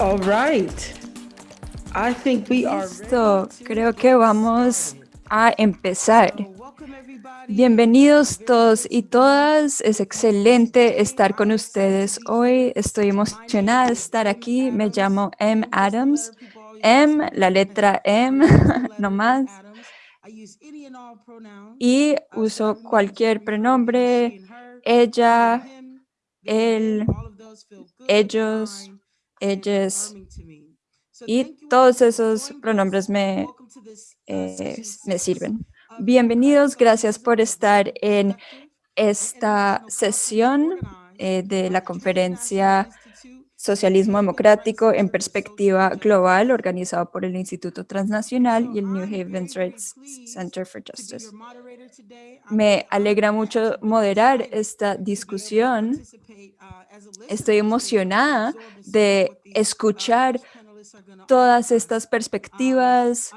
All Listo, creo que vamos a empezar. Bienvenidos todos y todas. Es excelente estar con ustedes hoy. Estoy emocionada de estar aquí. Me llamo M. Adams. M, la letra M, no más. Y uso cualquier pronombre, ella, él, ellos, ellas. Y todos esos pronombres me, eh, me sirven. Bienvenidos, gracias por estar en esta sesión eh, de la conferencia Socialismo Democrático en Perspectiva Global, organizado por el Instituto Transnacional y el New Haven Rights Center for Justice. Me alegra mucho moderar esta discusión. Estoy emocionada de escuchar todas estas perspectivas.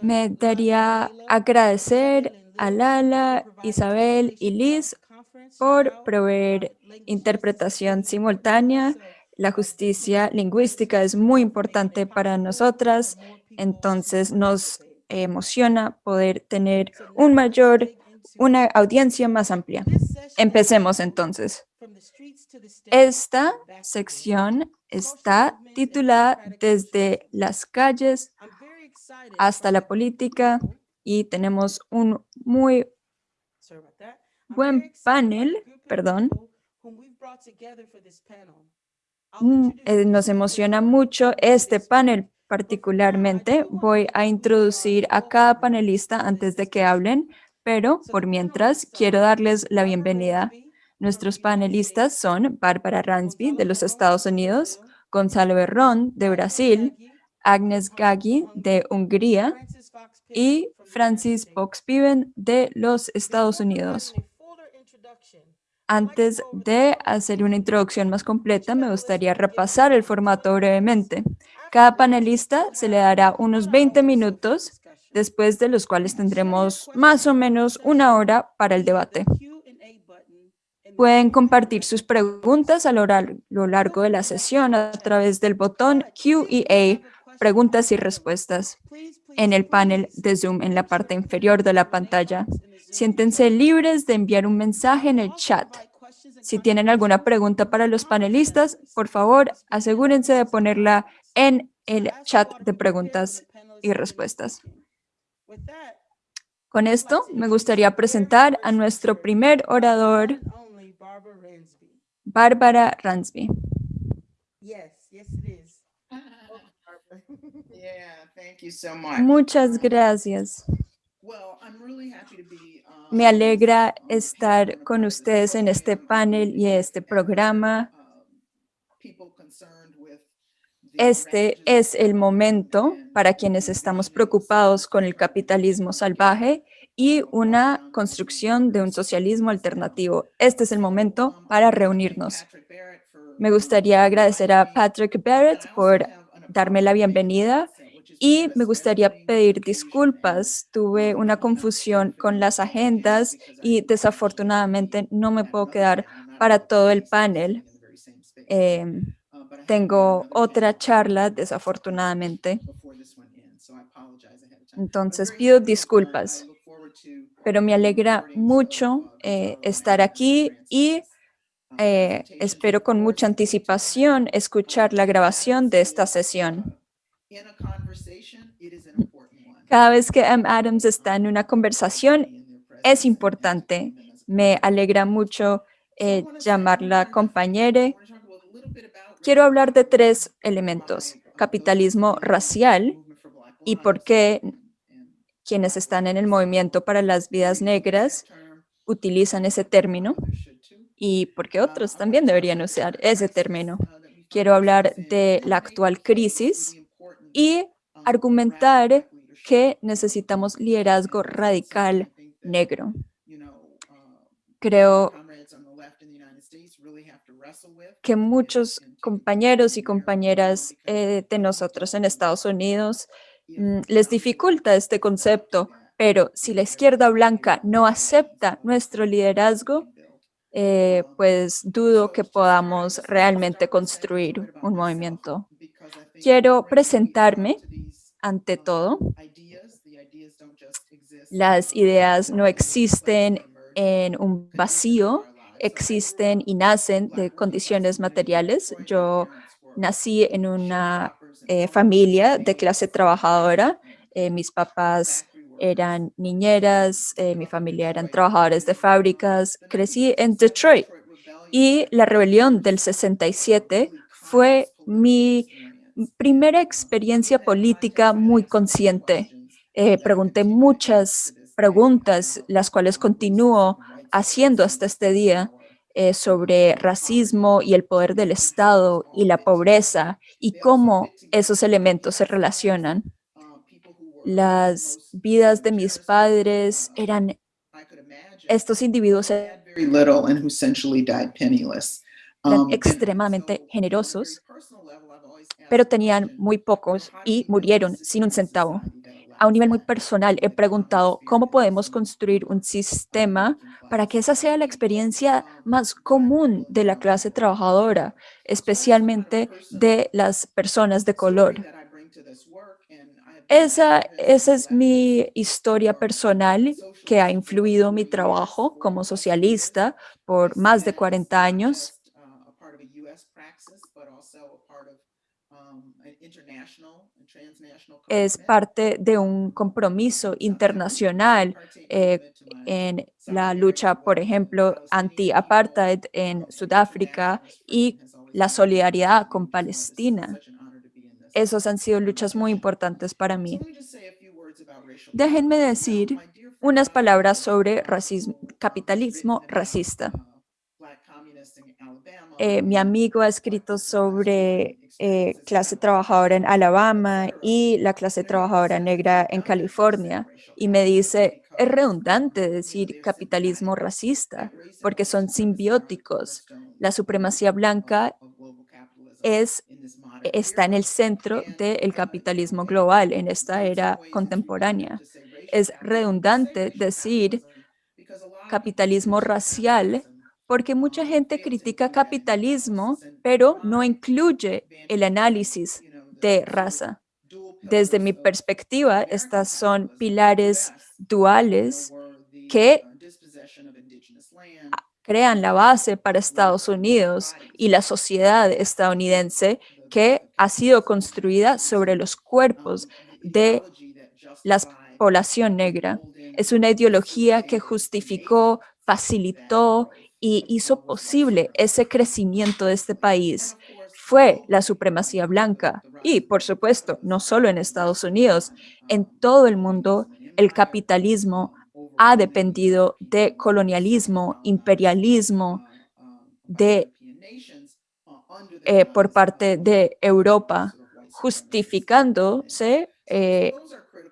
Me daría agradecer a Lala, Isabel y Liz por proveer interpretación simultánea. La justicia lingüística es muy importante para nosotras, entonces nos emociona poder tener un mayor, una audiencia más amplia. Empecemos entonces. Esta sección está titulada Desde las calles hasta la política y tenemos un muy buen panel, perdón. Mm, eh, nos emociona mucho este panel particularmente. Voy a introducir a cada panelista antes de que hablen, pero por mientras quiero darles la bienvenida. Nuestros panelistas son Bárbara Ransby de los Estados Unidos, Gonzalo Berrón de Brasil, Agnes Gaggi de Hungría y Francis Box-Piven de los Estados Unidos. Antes de hacer una introducción más completa, me gustaría repasar el formato brevemente. Cada panelista se le dará unos 20 minutos, después de los cuales tendremos más o menos una hora para el debate. Pueden compartir sus preguntas a lo largo de la sesión a través del botón Q&A, preguntas y respuestas, en el panel de Zoom en la parte inferior de la pantalla. Siéntense libres de enviar un mensaje en el chat. Si tienen alguna pregunta para los panelistas, por favor, asegúrense de ponerla en el chat de preguntas y respuestas. Con esto, me gustaría presentar a nuestro primer orador, Bárbara Ransby. Muchas gracias. Me alegra estar con ustedes en este panel y este programa. Este es el momento para quienes estamos preocupados con el capitalismo salvaje y una construcción de un socialismo alternativo. Este es el momento para reunirnos. Me gustaría agradecer a Patrick Barrett por darme la bienvenida y me gustaría pedir disculpas. Tuve una confusión con las agendas y desafortunadamente no me puedo quedar para todo el panel. Em, tengo otra charla, desafortunadamente. Entonces pido disculpas, pero me alegra mucho eh, estar aquí y eh, espero con mucha anticipación escuchar la grabación de esta sesión. Cada vez que M. Adams está en una conversación, es importante. Me alegra mucho eh, llamarla compañera. Quiero hablar de tres elementos. Capitalismo racial y por qué quienes están en el movimiento para las vidas negras utilizan ese término y por qué otros también deberían usar ese término. Quiero hablar de la actual crisis y argumentar que necesitamos liderazgo radical negro. Creo que muchos compañeros y compañeras eh, de nosotros en Estados Unidos mm, les dificulta este concepto, pero si la izquierda blanca no acepta nuestro liderazgo, eh, pues dudo que podamos realmente construir un movimiento. Quiero presentarme ante todo. Las ideas no existen en un vacío, existen y nacen de condiciones materiales. Yo nací en una eh, familia de clase trabajadora. Eh, mis papás eran niñeras, eh, mi familia eran trabajadores de fábricas. Crecí en 1967 Detroit y la rebelión del years was a 67 really fue mi. Primera experiencia política muy consciente. Eh, pregunté muchas preguntas, las cuales continúo haciendo hasta este día eh, sobre racismo y el poder del Estado y la pobreza y cómo esos elementos se relacionan. Las vidas de mis padres eran estos individuos who had very little and who essentially died penniless. eran Um, extremadamente generosos, pero tenían muy pocos y murieron sin un centavo. A un nivel muy personal, he preguntado cómo podemos construir un sistema para que esa sea la experiencia más común de la clase trabajadora, especialmente de las personas de color. Esa, esa es mi historia personal que ha influido mi 40 years, trabajo 40 como socialista por más de that as 40 not años. just uh, a part of a U.S. praxis, but also a part of um, an international and transnational es parte de un compromiso internacional eh, en la lucha, por ejemplo, anti-apartheid en Sudáfrica y la solidaridad con Palestina. Esos han sido luchas muy importantes para mí. Déjenme decir unas palabras sobre racismo, capitalismo racista. Eh, mi amigo ha escrito sobre eh, clase trabajadora en Alabama y la clase trabajadora negra en California y me dice, es redundante decir capitalismo racista porque son simbióticos. La supremacía blanca es, está en el centro del capitalismo global en esta era contemporánea. Es redundante decir capitalismo racial porque mucha gente critica capitalismo, pero no incluye el análisis de raza. Desde mi perspectiva, estas son pilares duales que crean la base para Estados Unidos y la sociedad estadounidense que ha sido construida sobre los cuerpos de la población negra. Es una ideología que justificó, facilitó y hizo posible ese crecimiento de este país. Fue la supremacía blanca. Y, por supuesto, no solo en Estados Unidos, en todo el mundo, el capitalismo ha dependido de colonialismo, imperialismo de, eh, por parte de Europa, justificándose eh,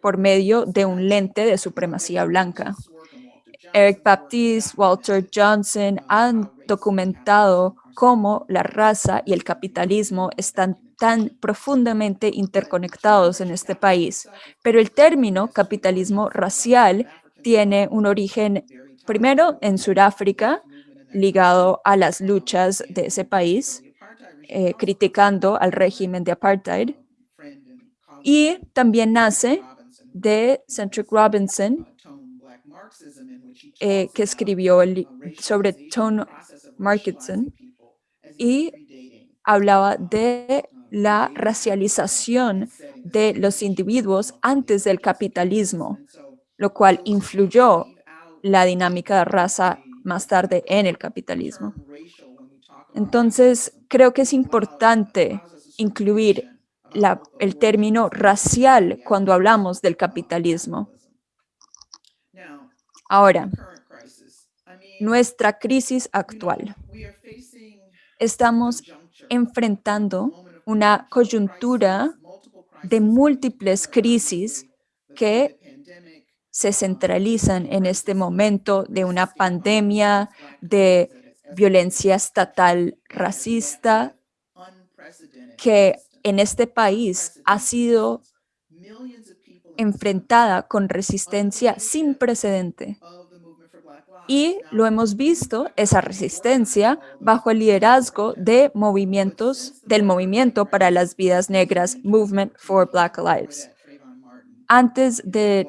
por medio de un lente de supremacía blanca. Baptist's work and Walter Eric Baptiste, Walter Johnson han documentado cómo la raza y el capitalismo están tan profundamente interconectados en este país. Pero el término capitalismo racial tiene un origen primero en Sudáfrica, ligado a las luchas de ese país, eh, criticando al régimen de apartheid. Y también nace de Centric Robinson, Tone Black Marxism, in which he eh, que escribió el uh, sobre Tone even y hablaba um, de uh, la racialización de los individuos uh, antes del capitalismo, lo cual influyó la dinámica de um, raza más tarde en el capitalismo. Entonces, creo que es importante incluir la- the el término racial cuando hablamos del uh, of capitalismo. Ahora, nuestra crisis actual. Estamos enfrentando una coyuntura de múltiples crisis que se um, centralizan en este momento de una pandemia de violencia estatal racista que en este país ha sido resistance. Millions of people in this country enfrentada con resistencia sin precedente Y lo hemos visto, esa resistencia, bajo el liderazgo de movimientos, del movimiento para las vidas negras, Movement for Black Lives. Antes de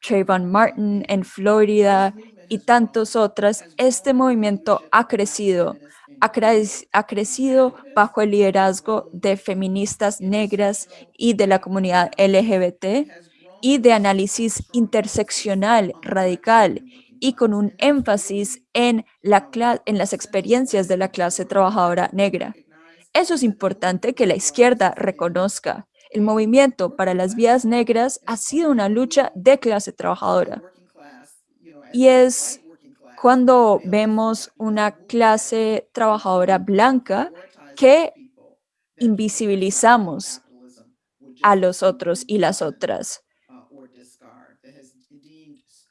Trayvon Martin en Florida y tantos otros, este movimiento ha crecido, ha, crecido bajo el liderazgo de feministas negras y de la comunidad LGBT y de análisis interseccional radical y con un énfasis en, en las experiencias de la clase trabajadora negra. Eso es importante que la izquierda reconozca. El movimiento para las vías negras ha sido una lucha de clase trabajadora. Y es cuando vemos una clase trabajadora blanca que invisibilizamos a los otros y las otras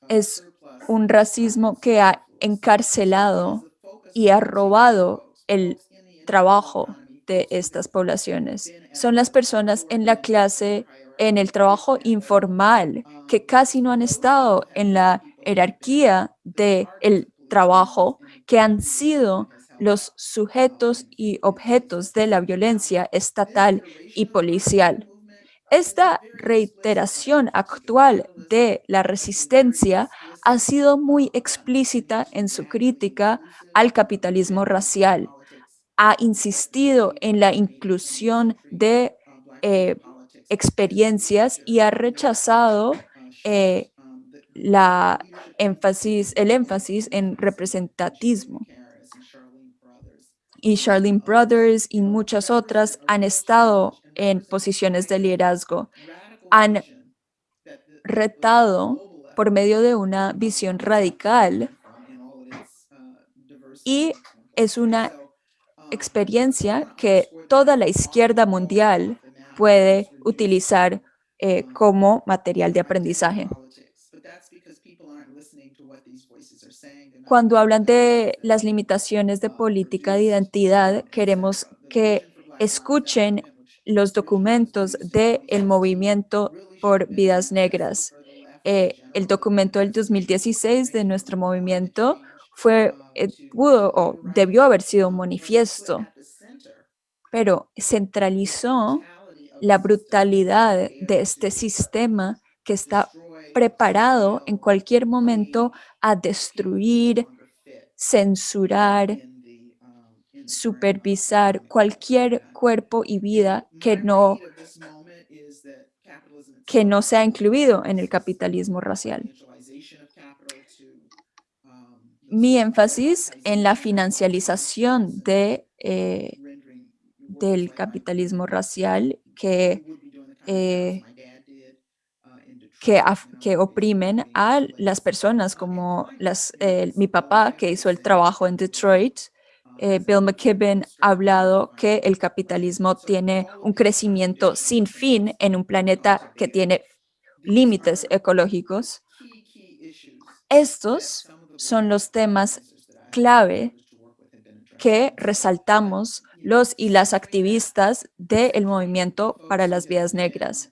es un racismo que ha encarcelado y ha robado el trabajo de estas poblaciones. Son las personas en la clase, en el trabajo informal, que casi no han estado en la jerarquía del trabajo, que han sido los sujetos y objetos de la violencia estatal y policial. Esta reiteración actual de la resistencia ha sido muy explícita en su crítica al capitalismo racial. Ha insistido en la inclusión de eh, experiencias y ha rechazado eh, la énfasis, el énfasis en representatismo y Charlene Brothers y muchas otras han estado en posiciones de liderazgo. Han retado por medio de una visión radical y es una experiencia que toda la izquierda mundial puede utilizar eh, como material de aprendizaje. Cuando hablan de las limitaciones de política de identidad, queremos que escuchen los documentos del movimiento por vidas negras. Eh, el documento del 2016 de nuestro movimiento fue, eh, pudo o debió haber sido un manifiesto, pero centralizó la brutalidad de este sistema que está preparado en cualquier momento a destruir, censurar, supervisar cualquier cuerpo y vida que no, que no sea incluido en el capitalismo racial. Mi énfasis en la financialización de, eh, del capitalismo racial que eh, que, oprimen a las personas como las, mi papá que hizo el trabajo en Detroit. Eh, Bill McKibben ha hablado que el capitalismo tiene un crecimiento sin fin en un planeta que tiene límites ecológicos. Estos son los temas clave que resaltamos los y las activistas del movimiento para las vías negras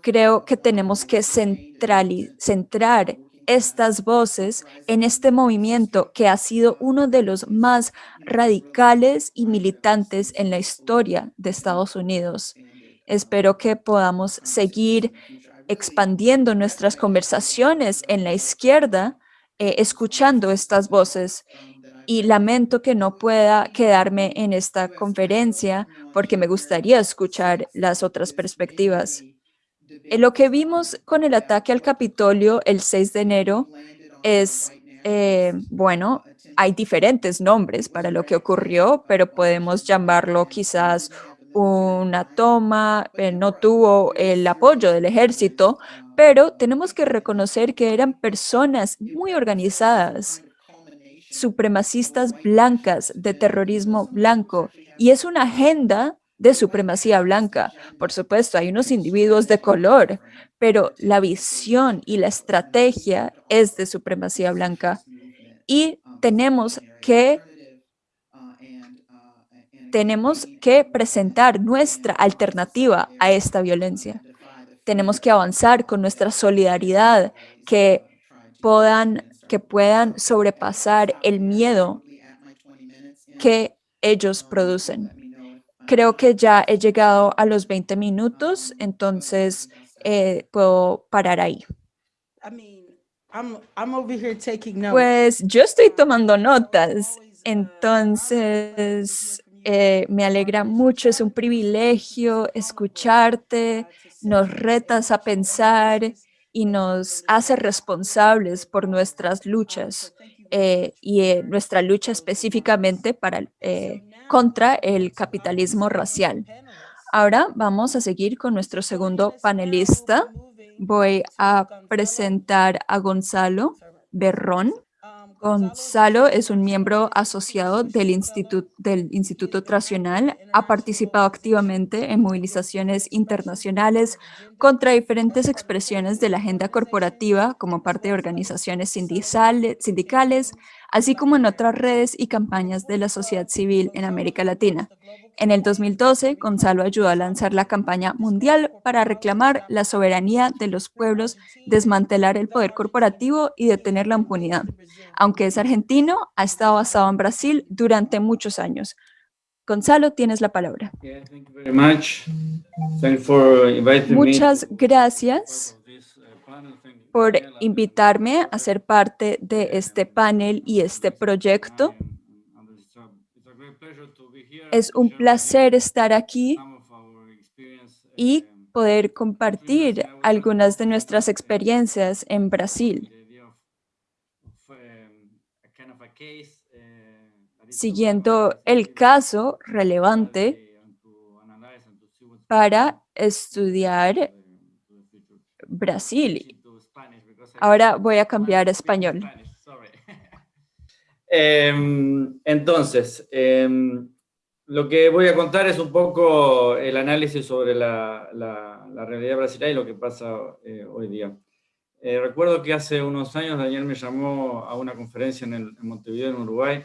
creo que tenemos que centrar estas voces en este movimiento que ha sido uno de los más radicales y militantes en la historia de Estados Unidos. Espero que podamos seguir expandiendo nuestras conversaciones en la izquierda, eh, escuchando estas voces. Y lamento que no pueda quedarme en esta conferencia porque me gustaría escuchar las otras perspectivas. Eh, lo que vimos con el ataque al Capitolio el 6 de enero es, eh, bueno, hay diferentes nombres para lo que ocurrió, pero podemos llamarlo quizás una toma, eh, no tuvo el apoyo del ejército, pero tenemos que reconocer que eran personas muy organizadas, supremacistas blancas de terrorismo blanco, y es una agenda de supremacía blanca. Por supuesto, hay unos individuos de color, pero la visión y la estrategia es de supremacía blanca. Y tenemos que, tenemos que presentar nuestra alternativa a esta violencia. Tenemos que avanzar con nuestra solidaridad que puedan, que puedan sobrepasar el miedo que ellos producen. Creo que ya he llegado a los 20 minutos, entonces eh, puedo parar ahí. Pues yo estoy tomando notas, entonces eh, me alegra mucho, es un privilegio escucharte, nos retas a pensar y nos hace responsables por nuestras luchas eh, y eh, nuestra lucha específicamente para, contra el capitalismo racial. Ahora vamos a seguir con nuestro segundo panelista. Voy a presentar a Gonzalo Berrón. Gonzalo es un miembro asociado del, Instituto, del Tracional. Ha participado activamente en movilizaciones internacionales contra diferentes expresiones de la agenda corporativa como parte de organizaciones sindicales, así como en otras redes y campañas de la sociedad civil en América Latina. En el 2012, Gonzalo ayudó a lanzar la campaña mundial para reclamar la soberanía de los pueblos, desmantelar el poder corporativo y detener la impunidad. Aunque es argentino, ha estado basado en Brasil durante muchos años. Gonzalo, tienes la palabra. Muchas gracias por invitarme a ser parte de este panel y este proyecto. Es un placer estar aquí y poder compartir algunas de nuestras experiencias en Brasil. Siguiendo el caso relevante para estudiar Brasil. Ahora voy a cambiar a español. Em, entonces, em, lo que voy a contar es un poco el análisis sobre la, realidad brasileña y lo que pasa eh, hoy día. Eh, recuerdo que hace unos años Daniel me llamó a una conferencia en, el, Montevideo, en Uruguay,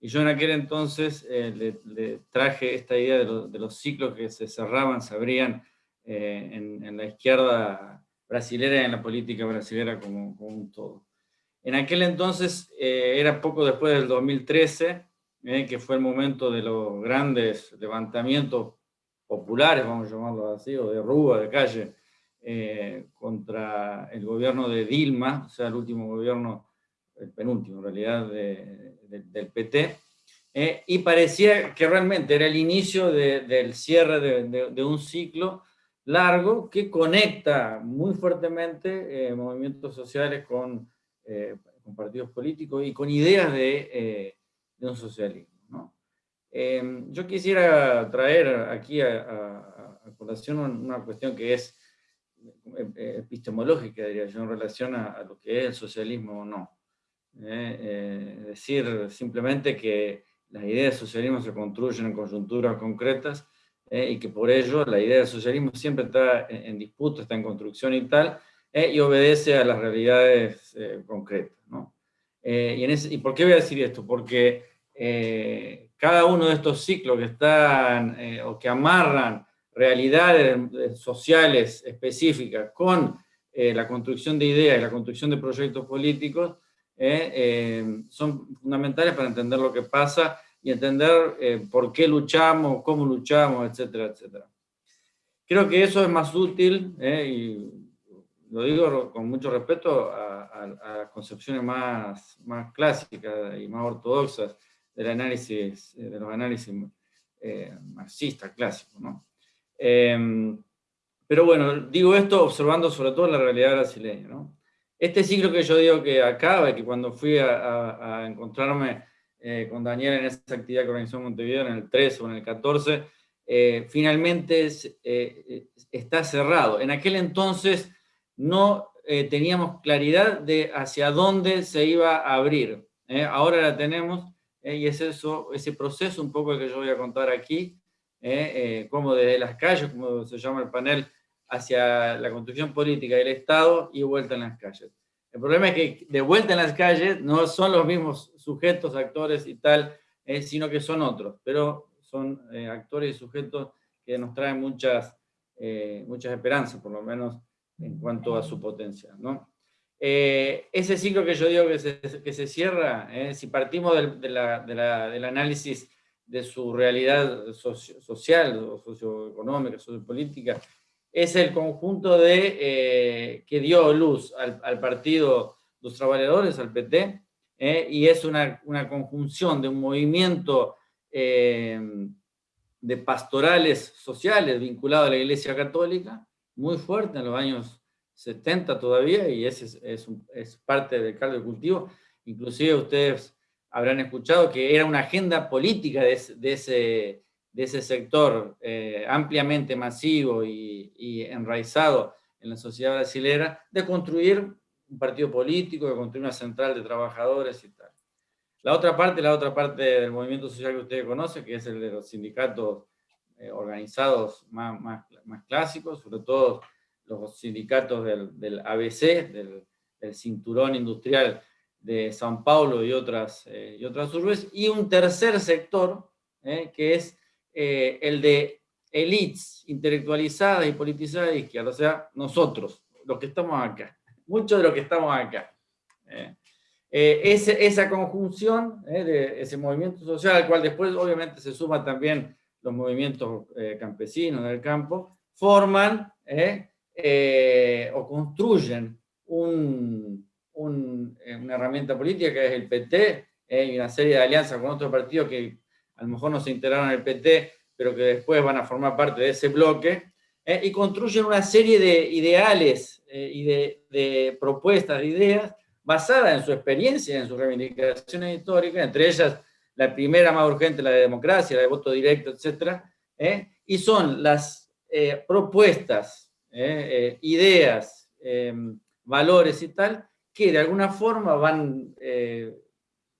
y yo en aquel entonces eh, le, traje esta idea de, los ciclos que se cerraban, se abrían en, la izquierda brasilera en la política brasilera como, un todo. En aquel entonces, era poco después del 2013, eh, que fue el momento de los grandes levantamientos populares, vamos a llamarlo así, o de rúa, de calle, eh, contra el gobierno de Dilma, o sea, el último gobierno, el penúltimo en realidad, del PT, eh, y parecía que realmente era el inicio del cierre de, un ciclo largo que conecta muy fuertemente movimientos sociales con, con, partidos políticos y con ideas de de un socialismo. ¿no? Em, yo quisiera traer aquí a, colación una cuestión que es eh, epistemológica, diría yo, en relación a, lo que es el socialismo o no. ¿eh? Eh, decir simplemente que las ideas del socialismo se construyen en coyunturas concretas y que por ello la idea del socialismo siempre está en, disputa, está en construcción y tal, y obedece a las realidades concretas. ¿no? Eh, y, por qué voy a decir esto? Porque eh, cada uno de estos ciclos que están eh, o que amarran realidades sociales específicas con la construcción de ideas y la construcción de proyectos políticos, son fundamentales para entender lo que pasa y entender por qué luchamos, cómo luchamos, etcétera, etcétera. Creo que eso es más útil, y lo digo con mucho respeto, a, a, concepciones más, más clásicas y más ortodoxas del análisis, eh, de los análisis eh, marxistas clásicos. ¿no? Em, pero bueno, digo esto observando sobre todo la realidad brasileña. ¿no? Este ciclo que yo digo que acaba, que cuando fui a, encontrarme eh, con Daniel en esa actividad que organizó Montevideo en el 13 o en el 14, finalmente está cerrado. En aquel entonces no eh, teníamos claridad de hacia dónde se iba a abrir. ¿eh? Ahora la tenemos, ¿eh? y es eso, ese proceso un poco que yo voy a contar aquí, como desde las calles, como se llama el panel, hacia la construcción política del Estado y vuelta en las calles. El problema es que de vuelta en las calles no son los mismos sujetos, actores y tal, sino que son otros, pero son actores y sujetos que nos traen muchas, muchas esperanzas, por lo menos en cuanto a su potencia. ¿no? Eh, ese ciclo que yo digo que se, que se cierra, eh, si partimos del, de la, de la, del análisis de su realidad social, o socioeconómica, sociopolítica, es el conjunto de, eh, que dio luz al, al, Partido de los Trabajadores, al PT, y es una, una, conjunción de un movimiento de pastorales sociales vinculado a la Iglesia Católica, muy fuerte en los años 70 todavía, y ese es, parte del caldo de cultivo. Inclusive ustedes habrán escuchado que era una agenda política de ese, de ese sector eh, ampliamente masivo y, enraizado en la sociedad brasileña, de construir un partido político, de construir una central de trabajadores y tal. La otra parte, la otra parte del movimiento social que ustedes conocen, que es el de los sindicatos eh, organizados más, más, más clásicos, sobre todo los sindicatos del, del ABC, del, cinturón industrial de San Paulo y otras, eh, y otras urbes, y un tercer sector, que es eh, el de elites intelectualizadas y politizadas de izquierda, o sea, nosotros, los que estamos acá, muchos de los que estamos acá. Eh, ese, esa conjunción de ese movimiento social, al cual después obviamente se suma también los movimientos campesinos del campo, forman eh, o construyen un, un, eh, una herramienta política que es el PT, eh, y una serie de alianzas con otros partidos que a lo mejor no se integraron el PT, pero que después van a formar parte de ese bloque, y construyen una serie de ideales y de, propuestas, de ideas, basadas en su experiencia, en sus reivindicaciones históricas, entre ellas la primera más urgente, la de democracia, la de voto directo, etc. y son las propuestas ¿eh? Eh, ideas, valores y tal, que de alguna forma van, eh,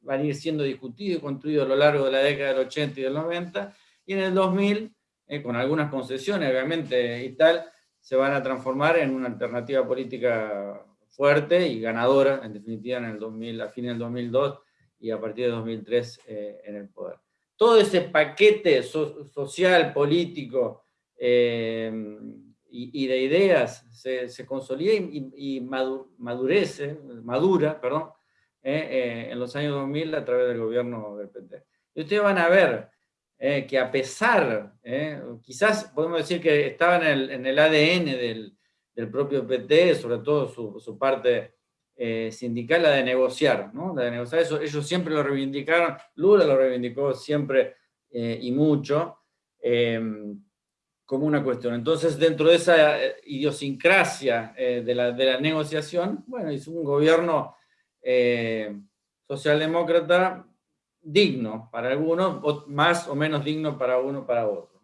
van a ir siendo discutidos y construidos a lo largo de la década del 80 y del 90, y en el 2000, con algunas concesiones obviamente y tal, se van a transformar en una alternativa política fuerte y ganadora, en definitiva, en el 2000, a fines del 2002 y a partir de 2003 en el poder. Todo ese paquete social, político, y, de ideas se, consolida y madurece, madura, perdón, eh, eh, en los años 2000 a través del gobierno del PT. Y ustedes van a ver eh, que a pesar, quizás podemos decir que estaba en el, en el ADN del, del, propio PT, sobre todo su, su parte sindical, la de negociar, ¿no? La de negociar, eso ellos siempre lo reivindicaron, Lula lo reivindicó siempre y mucho, como una cuestión. Entonces, dentro de esa idiosincrasia de, la, de, la, negociación, bueno, hizo un gobierno eh, socialdemócrata digno para algunos, más o menos digno para uno para otro.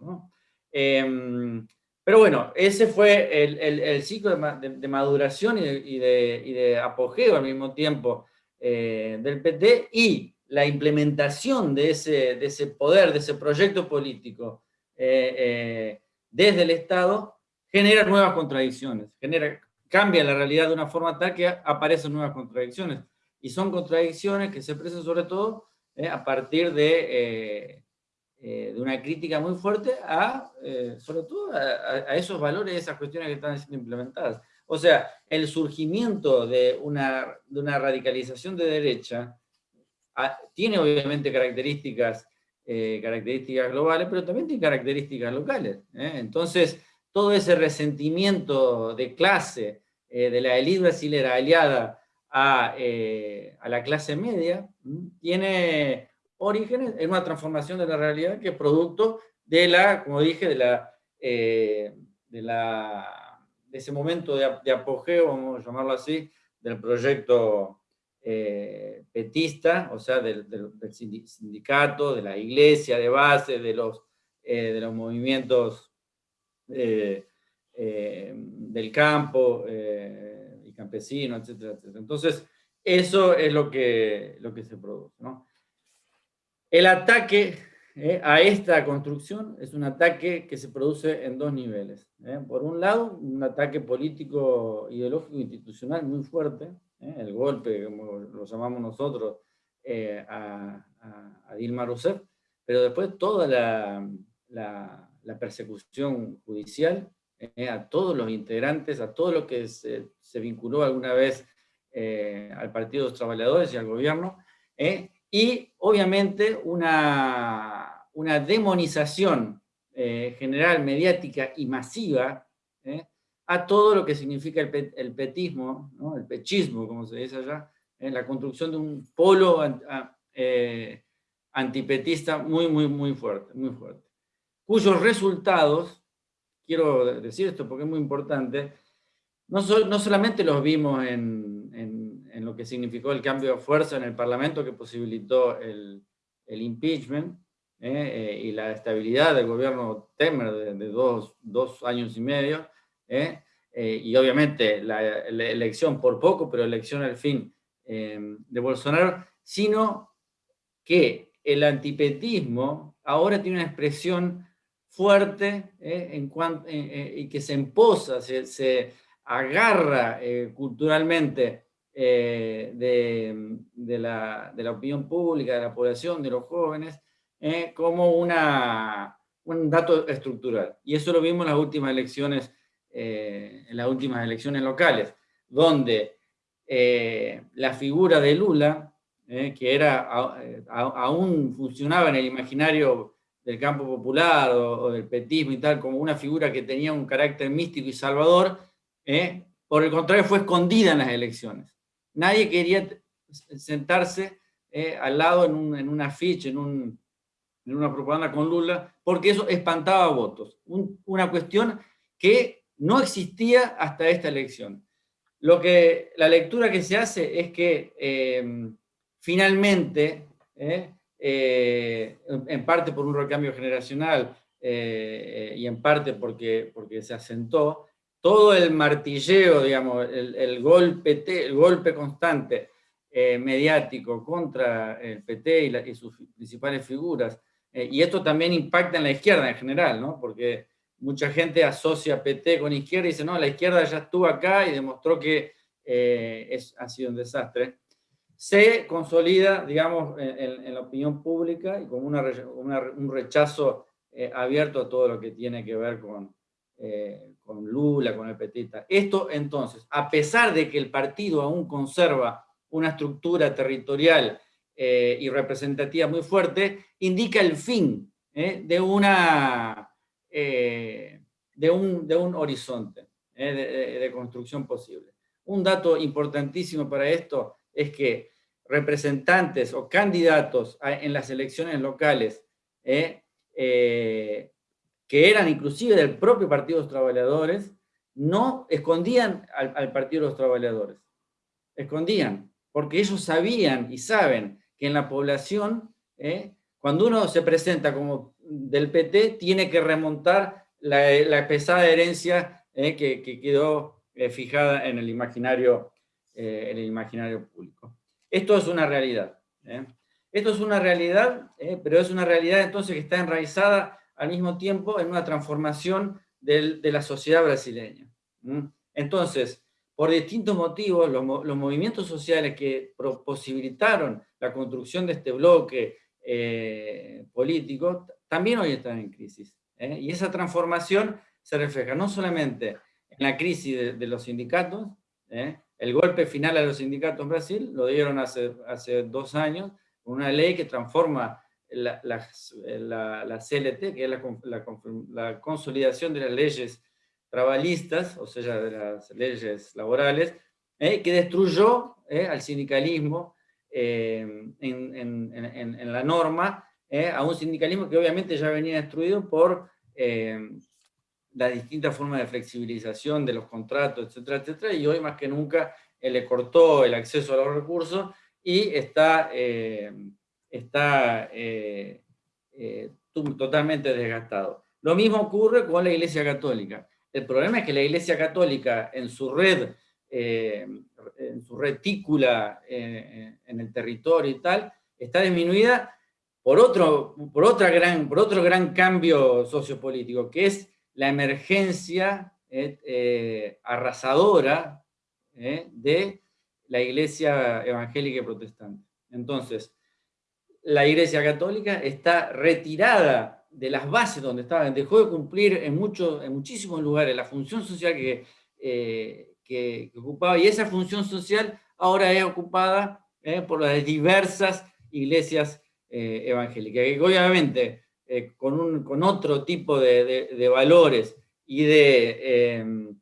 Eh, pero bueno, ese fue el, ciclo de, maduración y de, apogeo al mismo tiempo eh, del PT y la implementación de ese, de ese poder, de ese proyecto político eh, desde el Estado genera nuevas contradicciones, genera, cambia la realidad de una forma tal que aparecen nuevas contradicciones. Y son contradicciones que se expresan sobre todo eh, a partir de, eh, eh, de, una crítica muy fuerte a, sobre todo, a, esos valores, esas cuestiones que están siendo implementadas. O sea, el surgimiento de una, de una radicalización de derecha ah, tiene obviamente características características globales, pero también tiene características locales. Entonces, todo ese resentimiento de clase de la élite brasilera aliada a, eh, a, la clase media, tiene orígenes en una transformación de la realidad que es producto de la, como dije, de la, de, la, de ese momento de, apogeo, vamos a llamarlo así, del proyecto eh, petista, o sea, del, sindicato, de la iglesia de base, de los, eh, de los movimientos eh, eh del campo campesino, etcétera, etcétera. Entonces, eso es lo que, lo que se produce. El ataque a esta construcción es un ataque que se produce en dos niveles. Por un lado, un ataque político, ideológico, institucional muy fuerte, ¿eh? el golpe, como lo llamamos nosotros, eh, a, Dilma Rousseff, pero después toda la, la persecución judicial eh, a todos los integrantes, a todo lo que se, vinculó alguna vez al Partido de los Trabajadores y al gobierno, y obviamente una, una demonización general, mediática y masiva a todo lo que significa el, petismo, el pechismo, como se dice allá, en la construcción de un polo eh, antipetista muy, muy, muy fuerte, muy fuerte, cuyos resultados, quiero decir esto porque es muy importante, no, no solamente los vimos en, en, en, lo que significó el cambio de fuerza en el Parlamento que posibilitó el, el impeachment, eh, eh, y la estabilidad del gobierno Temer de, de dos, dos, años y medio, ¿eh? Eh, y obviamente la, elección por poco, pero elección al fin eh, de Bolsonaro, sino que el antipetismo ahora tiene una expresión fuerte en cuanto, y que se emposa, se, agarra culturalmente de, la, de, la, opinión pública, de la población, de los jóvenes, como una, un dato estructural. Y eso lo vimos en las últimas elecciones eh, las últimas elecciones locales, donde eh, la figura de Lula, eh, que era, aún funcionaba en el imaginario del campo popular o, del petismo y tal, como una figura que tenía un carácter místico y salvador, por el contrario fue escondida en las elecciones. Nadie quería sentarse al lado en un, en un afiche, en, un, en, una propaganda con Lula, porque eso espantaba votos. una cuestión que no existía hasta esta elección. Lo que, la lectura que se hace es que em, finalmente, eh, eh, en parte por un recambio generacional eh, y en parte porque, porque se asentó, todo el martilleo, digamos, el, golpe, el golpe constante mediático contra el PT y, y sus principales figuras, y esto también impacta en la izquierda en general, ¿no? porque mucha gente asocia PT con izquierda y dice, no, la izquierda ya estuvo acá y demostró que eh, es, ha sido un desastre, se consolida, digamos, en, la opinión pública y con una, un rechazo eh, abierto a todo lo que tiene que ver con, eh, con Lula, con el petita. Esto, entonces, a pesar de que el partido aún conserva una estructura territorial y representativa muy fuerte, indica el fin de una eh, de, un, de, un, horizonte eh, de, construcción posible. Un dato importantísimo para esto es que representantes o candidatos en las elecciones locales eh, que eran inclusive del propio Partido de los Trabajadores, no escondían al, Partido de los Trabajadores. Escondían, porque ellos sabían y saben que en la población, cuando uno se presenta como del PT tiene que remontar la, pesada herencia eh, que, quedó eh, fijada en el, imaginario, eh, en el imaginario público. Esto es una realidad. Esto es una realidad, pero es una realidad entonces que está enraizada al mismo tiempo en una transformación de la sociedad brasileña. Entonces, por distintos motivos, los, los, movimientos sociales que posibilitaron la construcción de este bloque político también hoy están en crisis. ¿eh? Y esa transformación se refleja no solamente en la crisis de, los sindicatos, ¿eh? El golpe final a los sindicatos en Brasil lo dieron hace, hace dos años, una ley que transforma la, la, la, CLT, que es la, consolidación de las leyes trabalistas, o sea, de las leyes laborales, ¿eh? que destruyó al sindicalismo en, en, en, en, la norma ¿eh? a un sindicalismo que obviamente ya venía destruido por eh, las distintas formas de flexibilización de los contratos, etcétera, etcétera, y hoy más que nunca eh, le cortó el acceso a los recursos y está, está totalmente desgastado. Lo mismo ocurre con la Iglesia Católica. El problema es que la Iglesia Católica en su red, en su retícula en el territorio y tal, está disminuida por otro, por, otra gran, por otro gran cambio sociopolítico, que es la emergencia eh, eh, arrasadora eh, de la iglesia evangélica y protestante. Entonces, la iglesia católica está retirada de las bases donde estaba, dejó de cumplir en, muchos en muchísimos lugares la función social que, que ocupaba, y esa función social ahora es ocupada por las diversas iglesias evangélicas, obviamente con, con otro tipo de, valores y de,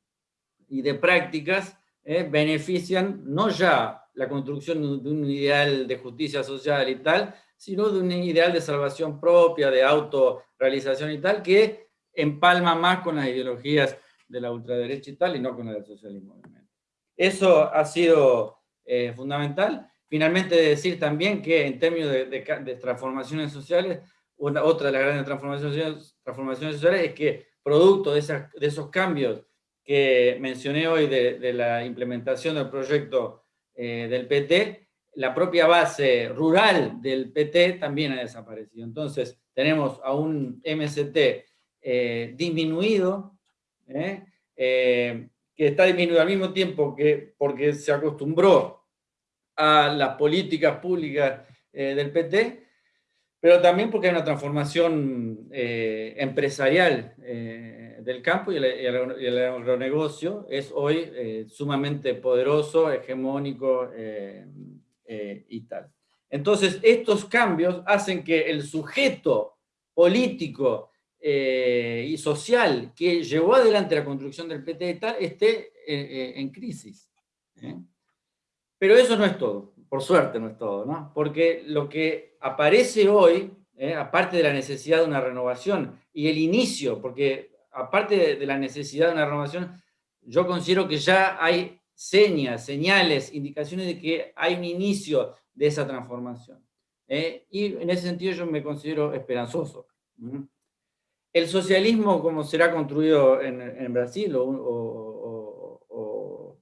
y de prácticas benefician no ya la construcción de un ideal de justicia social y tal, sino de un ideal de salvación propia, de autorrealización y tal, que empalma más con las ideologías de la ultraderecha y tal, y no con el del socialismo. Eso ha sido eh, fundamental. Finalmente decir también que en términos de, transformaciones sociales, otra de las grandes transformaciones, sociales es que producto de, de esos cambios que mencioné hoy de, la implementación del proyecto eh, del PT, la propia base rural del PT también ha desaparecido. Entonces, tenemos a un MST eh, disminuido. Eh, que está disminuido al mismo tiempo que porque se acostumbró a las políticas públicas del PT, pero también porque hay una transformación empresarial del campo y el, agronegocio es hoy sumamente poderoso, hegemónico, eh, y tal. Entonces, estos cambios hacen que el sujeto político eh, y social que llevó adelante la construcción del PT y tal esté eh, en crisis. Pero eso no es todo, por suerte no es todo, ¿no? Porque lo que aparece hoy, aparte de la necesidad de una renovación y el inicio, porque aparte de la necesidad de una renovación, yo considero que ya hay señas, señales, indicaciones de que hay un inicio de esa transformación. ¿eh? Y en ese sentido yo me considero esperanzoso. El socialismo, como será construido en, Brasil, o, o,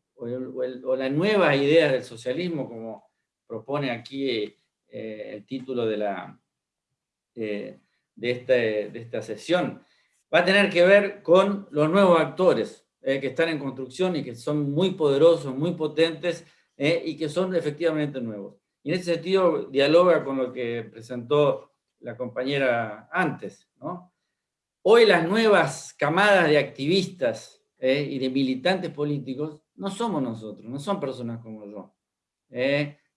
nuevas ideas del socialismo, como propone aquí eh, el título de, la, eh, de, de esta sesión, va a tener que ver con los nuevos actores, eh, que están en construcción y que son muy poderosos, muy potentes eh, y que son efectivamente nuevos. Y en ese sentido dialoga con lo que presentó la compañera antes. ¿no? Hoy las nuevas camadas de activistas eh, y de militantes políticos no somos nosotros, no son personas como yo,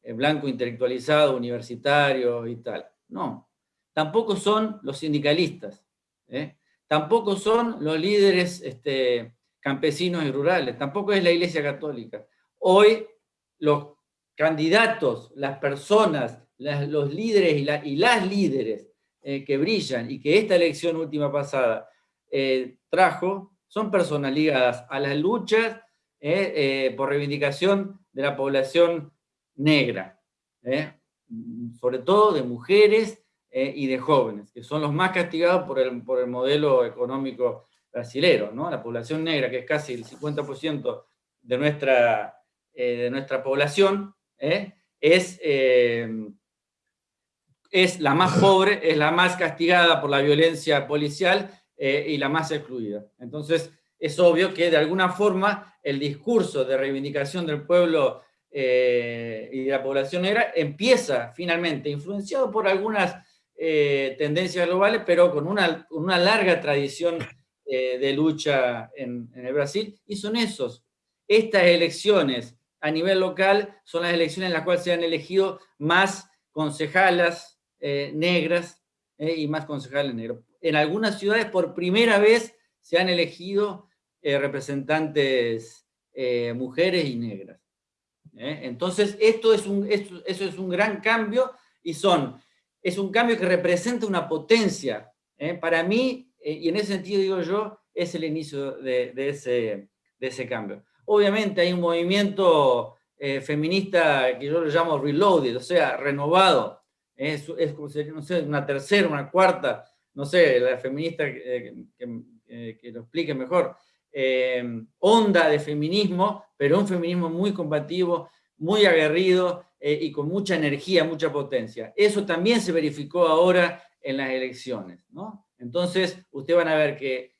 blanco intelectualizado, universitario y tal. No, tampoco son los sindicalistas, tampoco son los líderes este, campesinos y rurales, tampoco es la Iglesia Católica. Hoy los candidatos, las personas, los líderes y, las líderes eh, que brillan y que esta elección última pasada eh, trajo, son personas ligadas a las luchas eh, por reivindicación de la población negra, sobre todo de mujeres y de jóvenes, que son los más castigados por el, por el modelo económico brasilero, ¿no? La población negra, que es casi el 50% de nuestra, eh, de nuestra población, ¿eh? es, eh, es la más pobre, es la más castigada por la violencia policial y la más excluida. Entonces, es obvio que de alguna forma el discurso de reivindicación del pueblo y de la población negra empieza finalmente, influenciado por algunas tendencias globales, pero con una, una larga tradición eh, de lucha en, el Brasil, y son esos. Estas elecciones a nivel local son las elecciones en las cuales se han elegido más concejalas eh, negras eh, y más concejales negros. En algunas ciudades por primera vez se han elegido representantes mujeres y negras. Entonces, esto es un, eso es un gran cambio y son, es un cambio que representa una potencia. Para mí, eh, y en ese sentido, digo yo, es el inicio de, ese, de ese cambio. Obviamente hay un movimiento eh, feminista que yo lo llamo reloaded, o sea, renovado. Es, es como si, no sé, una tercera, una cuarta, no sé, la feminista que, que, lo explique mejor. Eh, onda de feminismo, pero un feminismo muy combativo, muy aguerrido y con mucha energía, mucha potencia. Eso también se verificó ahora en las elecciones, ¿no? Entonces, ustedes van a ver que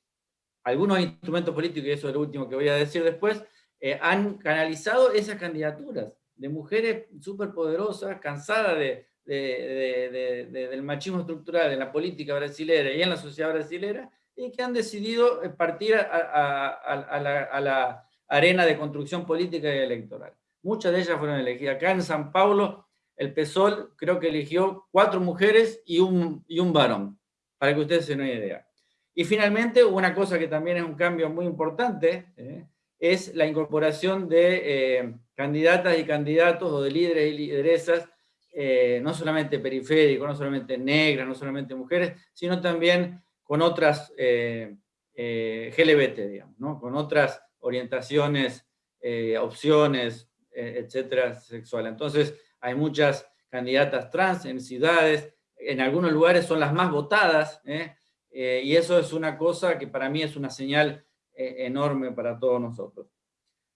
algunos instrumentos políticos, y eso es lo último que voy a decir después, eh, han canalizado esas candidaturas de mujeres súper poderosas, cansadas de, del machismo estructural en la política brasilera y en la sociedad brasilera, y que han decidido eh, partir a, arena de construcción política y electoral. Muchas de ellas fueron elegidas. Acá en San Paulo, el PSOL creo que eligió cuatro mujeres y un, y un varón, para que ustedes se den una idea. Y finalmente, una cosa que también es un cambio muy importante, ¿eh? es la incorporación de eh, candidatas y candidatos, o de líderes y lideresas, no solamente periféricos, no solamente negras, no solamente mujeres, sino también con otras GLBT, digamos, ¿no? con otras orientaciones, opciones, etcétera, sexuales. Entonces, hay muchas candidatas trans en ciudades, en algunos lugares son las más votadas, ¿eh? Eh, y eso es una cosa que para mí es una señal eh, enorme para todos nosotros.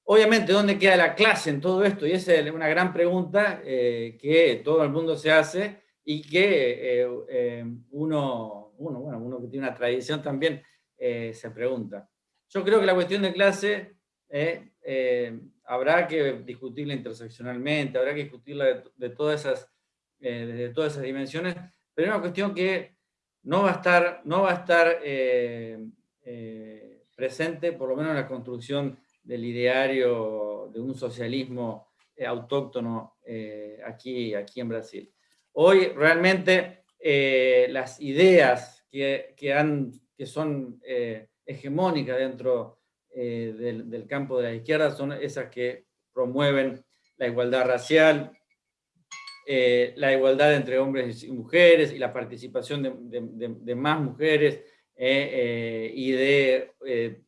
Obviamente, ¿dónde queda la clase en todo esto? Y esa es una gran pregunta que todo el mundo se hace y que uno, uno, bueno, uno que tiene una tradición también se pregunta. Yo creo que la cuestión de clase habrá que discutirla interseccionalmente, habrá que discutirla de, todas, esas, de todas esas dimensiones, pero es una cuestión que no va a estar, no va a estar eh, eh, presente, por lo menos en la construcción del ideario de un socialismo eh, autóctono aquí, aquí en Brasil. Hoy realmente las ideas que, que, son hegemónicas dentro del, del campo de la izquierda son esas que promueven la igualdad racial, eh, la igualdad entre hombres y mujeres y la participación de, más mujeres eh, eh, y de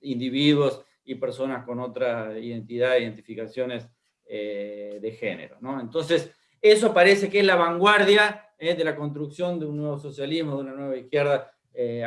individuos y personas con otra identidad identificaciones de género. ¿no? Entonces, eso parece que es la vanguardia de la construcción de un nuevo socialismo, de una nueva izquierda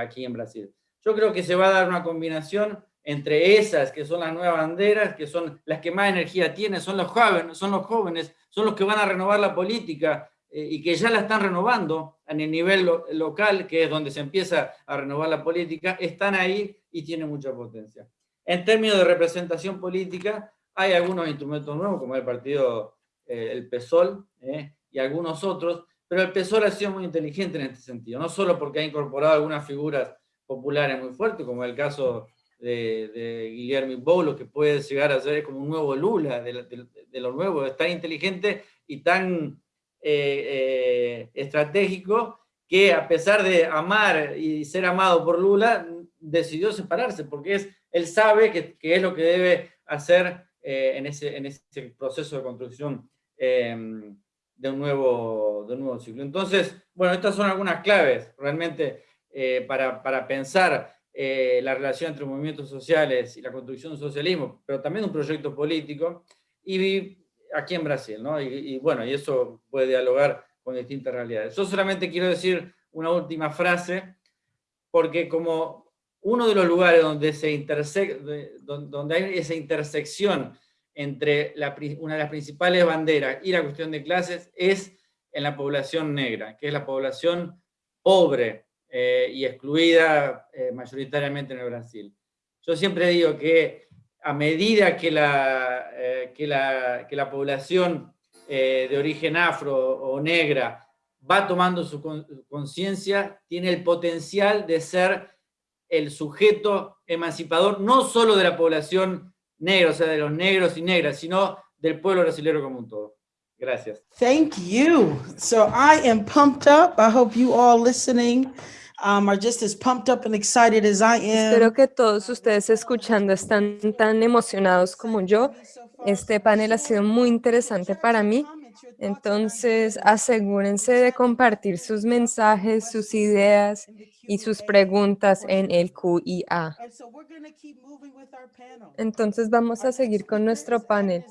aquí en Brasil. Yo creo que se va a dar una combinación entre esas que son las nuevas banderas, que son las que más energía tienen, son los jóvenes, son los jóvenes son los que van a renovar la política eh, y que ya la están renovando en el nivel local, que es donde se empieza a renovar la política, están ahí y tienen mucha potencia. En términos de representación política, hay algunos instrumentos nuevos, como el partido, eh, el PSOL, eh, y algunos otros, pero el PSOL ha sido muy inteligente en este sentido, no solo porque ha incorporado algunas figuras populares muy fuertes, como el caso de, Guillermo Boulos, que puede llegar a ser como un nuevo Lula de, lo nuevo, es tan inteligente y tan eh, eh, estratégico que a pesar de amar y ser amado por Lula, decidió separarse, porque él sabe que, es lo que debe hacer eh, en, ese, proceso de construcción em, de, un nuevo, de un nuevo ciclo. Entonces, bueno, estas son algunas claves realmente para, para pensar eh, la relación entre movimientos sociales y la construcción del socialismo, pero también un proyecto político, y aquí en Brasil, ¿no? Y, bueno, y eso puede dialogar con distintas realidades. Yo solamente quiero decir una última frase, porque como uno de los lugares donde, se donde hay esa intersección entre una de las principales banderas y la cuestión de clases es en la población negra, que es la población pobre, eh, y excluida eh, mayoritariamente en el Brasil. Yo siempre digo que a medida que la, eh, que la, que la población de origen afro o negra va tomando su conciencia, tiene el potencial de ser el sujeto emancipador, no solo de la población negra, o sea, de los negros y negras, sino del pueblo brasileño como un todo. Gracias. Thank you. So I am pumped up. I hope you all listening um, are just as pumped up and excited as I am. Espero que todos ustedes escuchando están tan emocionados como yo. Este panel ha sido muy interesante para mí. Entonces, asegúrense de compartir sus mensajes, sus ideas y sus preguntas en el QIA. Entonces, vamos a seguir con nuestro panel.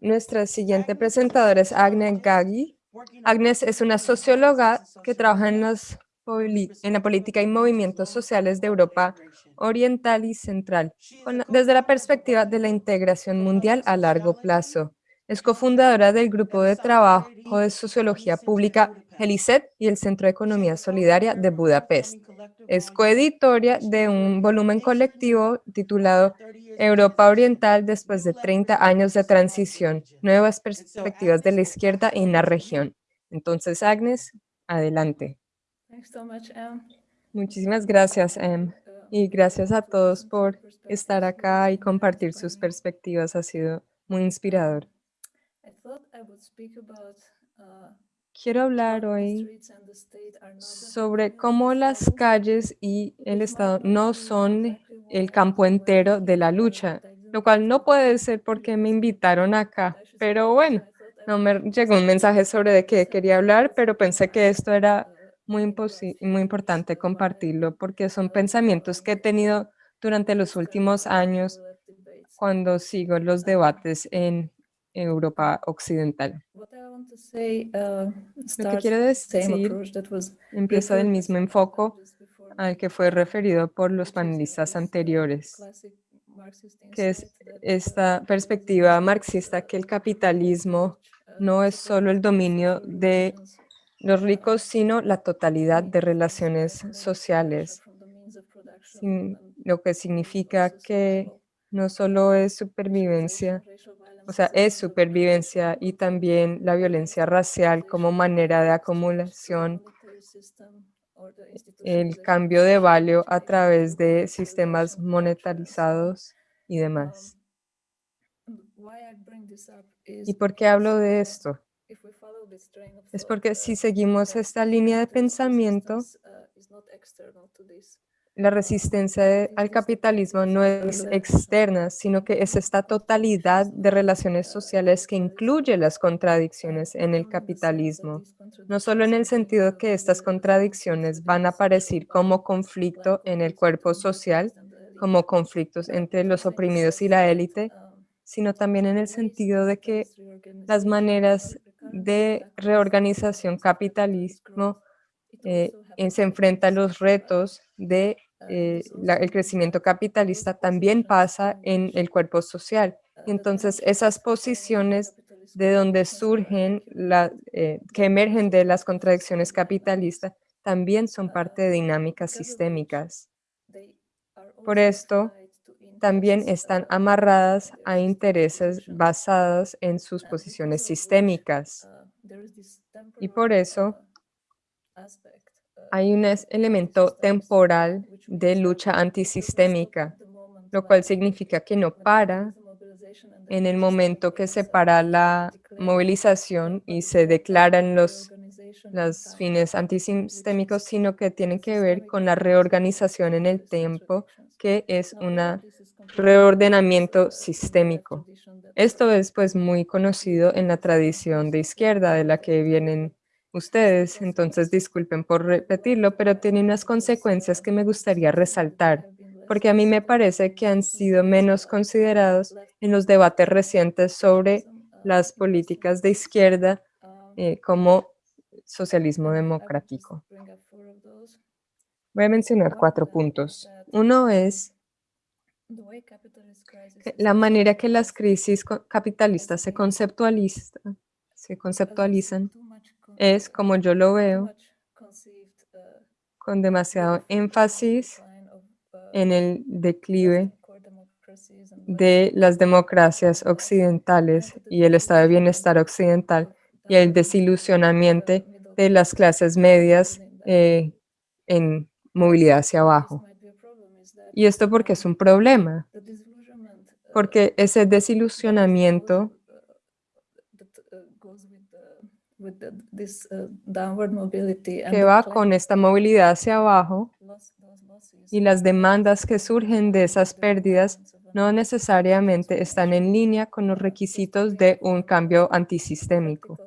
Nuestra siguiente presentadora es Agnes Gaggi. Agnes es una socióloga que trabaja en la política y movimientos sociales de Europa Oriental y Central, desde la perspectiva de la integración mundial a largo plazo. Es cofundadora del Grupo de Trabajo de Sociología Pública GELICET y el Centro de Economía Solidaria de Budapest. Es coeditoria de un volumen colectivo titulado Europa Oriental después de 30 años de transición, nuevas perspectivas de la izquierda en la región. Entonces, Agnes, adelante. Em. Muchísimas gracias, Em. Y gracias a todos por estar acá y compartir sus perspectivas. Ha sido muy inspirador. Quiero hablar hoy sobre cómo las calles y el Estado no son el campo entero de la lucha, lo cual no puede ser porque me invitaron acá, pero bueno, no me llegó un mensaje sobre de qué quería hablar, pero pensé que esto era muy, imposi- muy importante compartirlo porque son pensamientos que he tenido durante los últimos años cuando sigo los debates en Europa Occidental. Lo que quiero decir empieza del mismo enfoque al que fue referido por los panelistas anteriores, que es esta perspectiva marxista que el capitalismo no es solo el dominio de los ricos, sino la totalidad de relaciones sociales, lo que significa que no solo es supervivencia, o sea, es supervivencia y también la violencia racial como manera de acumulación, el cambio de valor a través de sistemas monetarizados y demás. ¿Y por qué hablo de esto? Es porque si seguimos esta línea de pensamiento, la resistencia de- al capitalismo no es externa, sino que es esta totalidad de relaciones sociales que incluye las contradicciones en el capitalismo. No solo en el sentido que estas contradicciones van a aparecer como conflicto en el cuerpo social, como conflictos entre los oprimidos y la élite, sino también en el sentido de que las maneras de reorganización capitalismo eh, eh, se enfrenta a los retos de eh, el crecimiento capitalista también pasa en el cuerpo social. Entonces esas posiciones de donde surgen, la, que emergen de las contradicciones capitalistas, también son parte de dinámicas sistémicas. Por esto, también están amarradas a intereses basados en sus posiciones sistémicas. Y por eso hay un elemento temporal de lucha antisistémica, lo cual significa que no para en el momento que se para la movilización y se declaran los, los fines antisistémicos, sino que tiene que ver con la reorganización en el tiempo, que es un reordenamiento sistémico. Esto es pues muy conocido en la tradición de izquierda de la que vienen ustedes, entonces disculpen por repetirlo, pero tiene unas consecuencias que me gustaría resaltar, porque a mí me parece que han sido menos considerados en los debates recientes sobre las políticas de izquierda eh, como socialismo democrático. Voy a mencionar cuatro puntos. Uno es la manera que las crisis capitalistas se conceptualizan es, como yo lo veo, con demasiado énfasis en el declive de las democracias occidentales y el estado de bienestar occidental y el desilusionamiento de las clases medias eh, en movilidad hacia abajo. Y esto porque es un problema, porque ese desilusionamiento que va con esta movilidad hacia abajo y las demandas que surgen de esas pérdidas no necesariamente están en línea con los requisitos de un cambio antisistémico.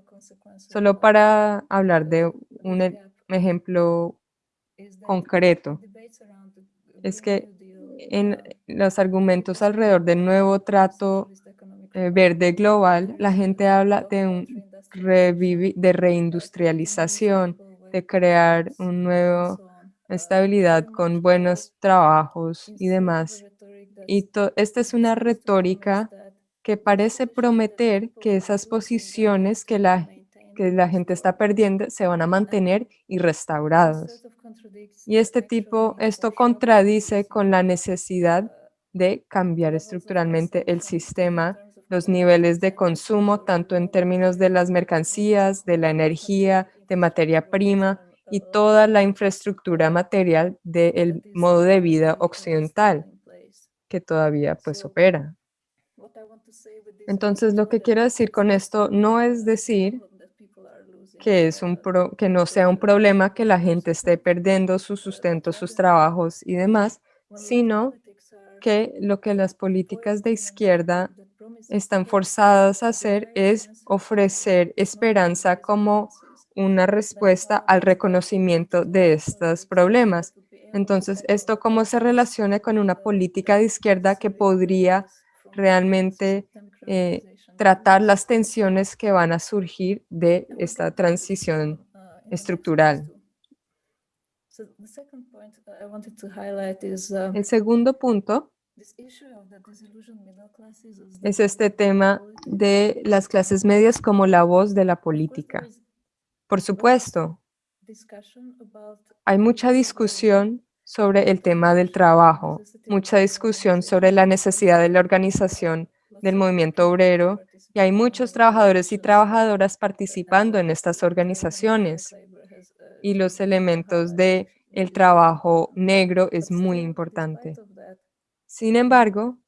Solo para hablar de un e- ejemplo concreto, es que en los argumentos alrededor del nuevo trato verde global, la gente habla de un de reindustrialización, de crear un nuevo estabilidad con buenos trabajos y demás. Y esta es una retórica que parece prometer que esas posiciones que la, que la gente está perdiendo se van a mantener y restaurados. Y este tipo, esto contradice con la necesidad de cambiar estructuralmente el sistema, los niveles de consumo, tanto en términos de las mercancías, de la energía, de materia prima y toda la infraestructura material del modo de vida occidental que todavía pues opera. Entonces, lo que quiero decir con esto no es decir que, es un pro- que no sea un problema que la gente esté perdiendo su sustento, sus trabajos y demás, sino que lo que las políticas de izquierda están forzadas a hacer es ofrecer esperanza como una respuesta al reconocimiento de estos problemas. Entonces, ¿esto cómo se relaciona con una política de izquierda que podría realmente eh, tratar las tensiones que van a surgir de esta transición estructural? El segundo punto es este tema de las clases medias como la voz de la política. Por supuesto, hay mucha discusión sobre el tema del trabajo, mucha discusión sobre la necesidad de la organización del movimiento obrero y hay muchos trabajadores y trabajadoras participando en estas organizaciones y los elementos de el trabajo negro es muy importante. Sin embargo,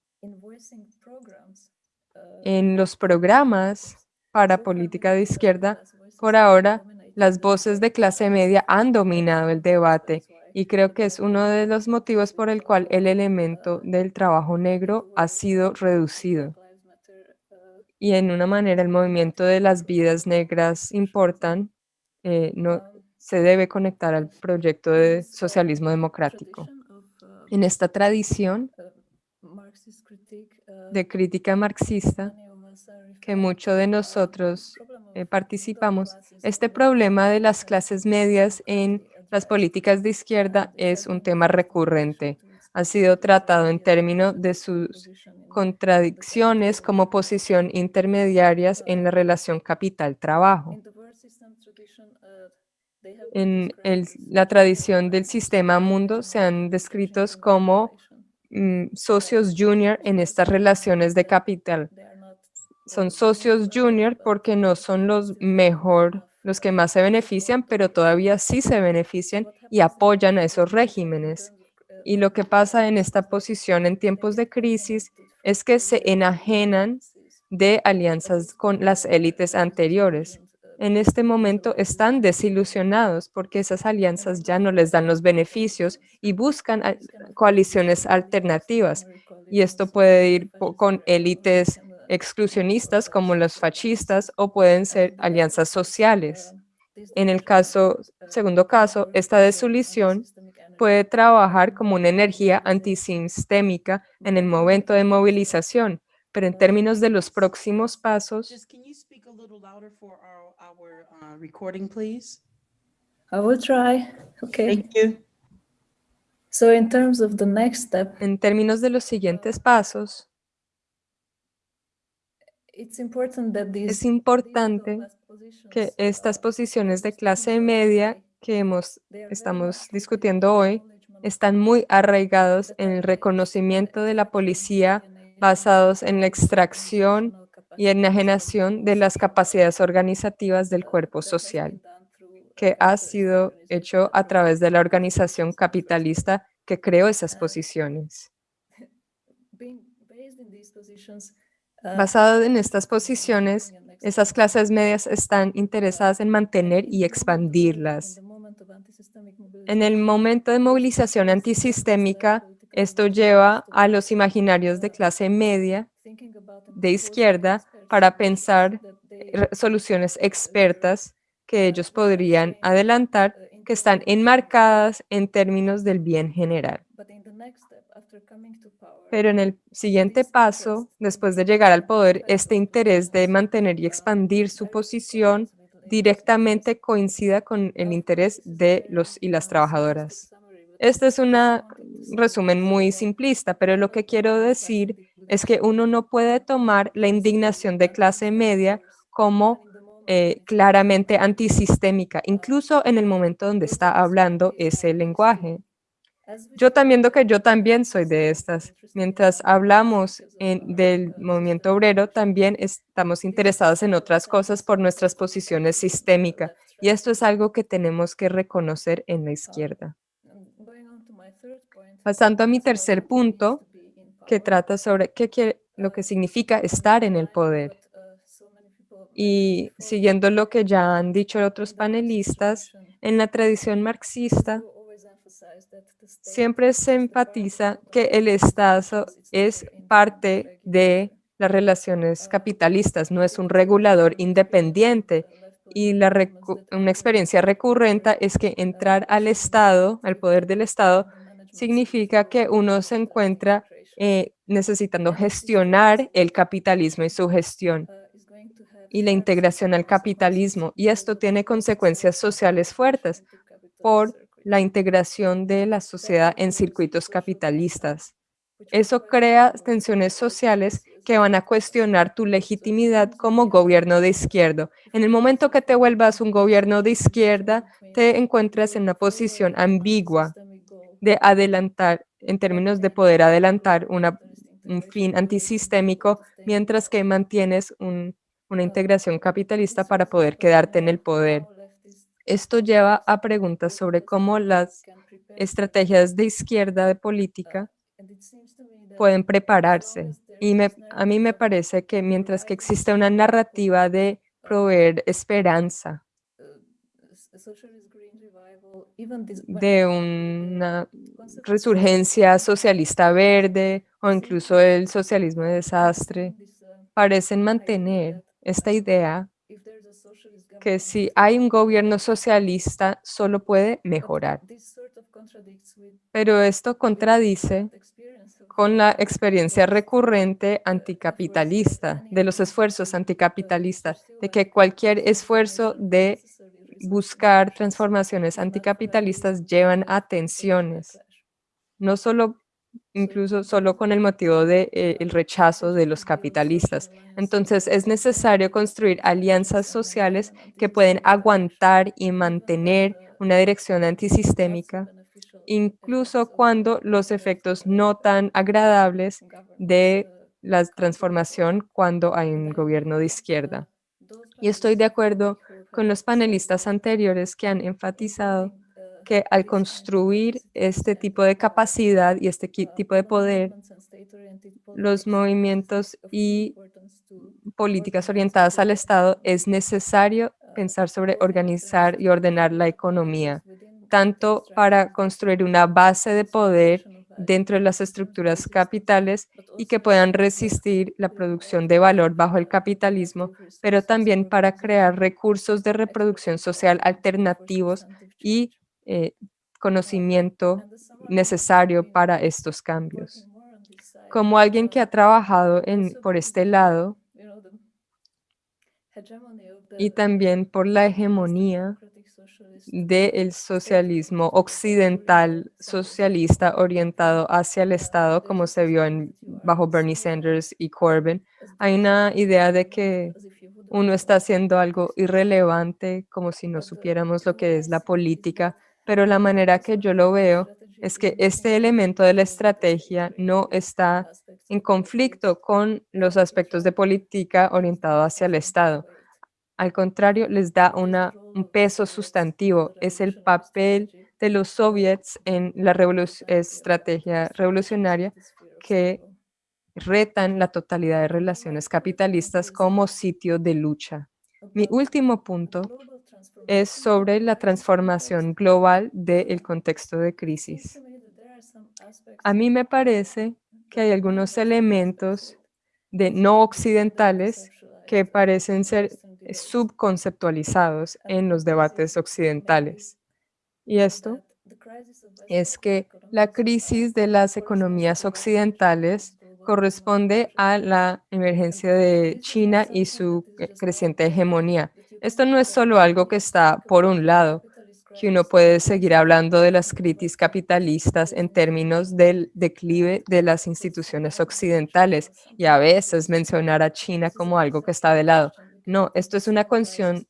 en los programas para política de izquierda, por ahora, las voces de clase media han dominado el debate y creo que es uno de los motivos por el cual el elemento del trabajo negro ha sido reducido. Y en una manera el movimiento de las vidas negras importan, eh, no, se debe conectar al proyecto de socialismo democrático. En esta tradición de crítica marxista, que muchos de nosotros eh, participamos, este problema de las clases medias en las políticas de izquierda es un tema recurrente. Ha sido tratado en términos de sus contradicciones como posición intermediarias en la relación capital-trabajo. En el- la tradición del sistema mundo se han descritos como mm, socios junior en estas relaciones de capital. Son socios junior porque no son los mejor, los que más se benefician, pero todavía sí se benefician y apoyan a esos regímenes. Y lo que pasa en esta posición en tiempos de crisis es que se enajenan de alianzas con las élites anteriores. En este momento están desilusionados porque esas alianzas ya no les dan los beneficios y buscan al- coaliciones alternativas. Y esto puede ir con élites exclusionistas como los fascistas o pueden ser alianzas sociales. En el caso, segundo caso, esta desilusión puede trabajar como una energía antisistémica en el momento de movilización, pero en términos de los próximos pasos, Little louder for our, our uh, recording, please? I will try. Okay. Thank you. So in terms of the next step, en términos de los siguientes pasos, it's important that these es importante que estas posiciones de clase media que hemos, estamos discutiendo hoy están muy arraigados en el reconocimiento de la policía basados en la extracción y enajenación de las capacidades organizativas del cuerpo social, que ha sido hecho a través de la organización capitalista que creó esas posiciones. Basado en estas posiciones, esas clases medias están interesadas en mantener y expandirlas. En el momento de movilización antisistémica, esto lleva a los imaginarios de clase media de izquierda para pensar soluciones expertas que ellos podrían adelantar que están enmarcadas en términos del bien general. Pero en el siguiente paso, después de llegar al poder, este interés de mantener y expandir su posición directamente coincida con el interés de los y las trabajadoras. Este es un resumen muy simplista, pero lo que quiero decir es que uno no puede tomar la indignación de clase media como eh, claramente antisistémica, incluso en el momento donde está hablando ese lenguaje. Yo también que yo también soy de estas. Mientras hablamos del movimiento obrero, también estamos interesados en otras cosas por nuestras posiciones sistémicas. Y esto es algo que tenemos que reconocer en la izquierda. Pasando a mi tercer punto, que trata sobre qué lo que significa estar en el poder. Y siguiendo lo que ya han dicho otros panelistas, en la tradición marxista siempre se enfatiza que el Estado es parte de las relaciones capitalistas, no es un regulador independiente. Y una experiencia recurrente es que entrar al Estado, al poder del Estado, significa que uno se encuentra eh, necesitando gestionar el capitalismo y su gestión y la integración al capitalismo. Y esto tiene consecuencias sociales fuertes por la integración de la sociedad en circuitos capitalistas. Eso crea tensiones sociales que van a cuestionar tu legitimidad como gobierno de izquierda. En el momento que te vuelvas un gobierno de izquierda, te encuentras en una posición ambigua de adelantar, en términos de poder adelantar un fin antisistémico, mientras que mantienes una integración capitalista para poder quedarte en el poder. Esto lleva a preguntas sobre cómo las estrategias de izquierda de política pueden prepararse. Y a mí me parece que mientras que existe una narrativa de proveer esperanza, de una resurgencia socialista verde o incluso el socialismo de desastre, parecen mantener esta idea que si hay un gobierno socialista, solo puede mejorar. Pero esto contradice con la experiencia recurrente anticapitalista, de los esfuerzos anticapitalistas, de que cualquier esfuerzo de buscar transformaciones anticapitalistas llevan a tensiones, no solo incluso solo con el motivo del de, eh, rechazo de los capitalistas. Entonces, es necesario construir alianzas sociales que pueden aguantar y mantener una dirección antisistémica, incluso cuando los efectos no tan agradables de la transformación cuando hay un gobierno de izquierda. Y estoy de acuerdo con los panelistas anteriores que han enfatizado que al construir este tipo de capacidad y este tipo de poder, los movimientos y políticas orientadas al Estado, es necesario pensar sobre organizar y ordenar la economía, tanto para construir una base de poder dentro de las estructuras capitales y que puedan resistir la producción de valor bajo el capitalismo, pero también para crear recursos de reproducción social alternativos y eh, conocimiento necesario para estos cambios. Como alguien que ha trabajado por este lado y también por la hegemonía del socialismo occidental socialista orientado hacia el Estado, como se vio en, bajo Bernie Sanders y Corbyn, hay una idea de que uno está haciendo algo irrelevante, como si no supiéramos lo que es la política, pero la manera que yo lo veo es que este elemento de la estrategia no está en conflicto con los aspectos de política orientado hacia el Estado. Al contrario, les da un peso sustantivo. Es el papel de los soviets en la estrategia revolucionaria que retan la totalidad de relaciones capitalistas como sitio de lucha. Mi último punto es sobre la transformación global del contexto de crisis. A mí me parece que hay algunos elementos de no occidentales que parecen ser subconceptualizados en los debates occidentales. Y esto es que la crisis de las economías occidentales corresponde a la emergencia de China y su creciente hegemonía. Esto no es solo algo que está por un lado, que uno puede seguir hablando de las críticas capitalistas en términos del declive de las instituciones occidentales y a veces mencionar a China como algo que está de lado. No, esto es una cuestión,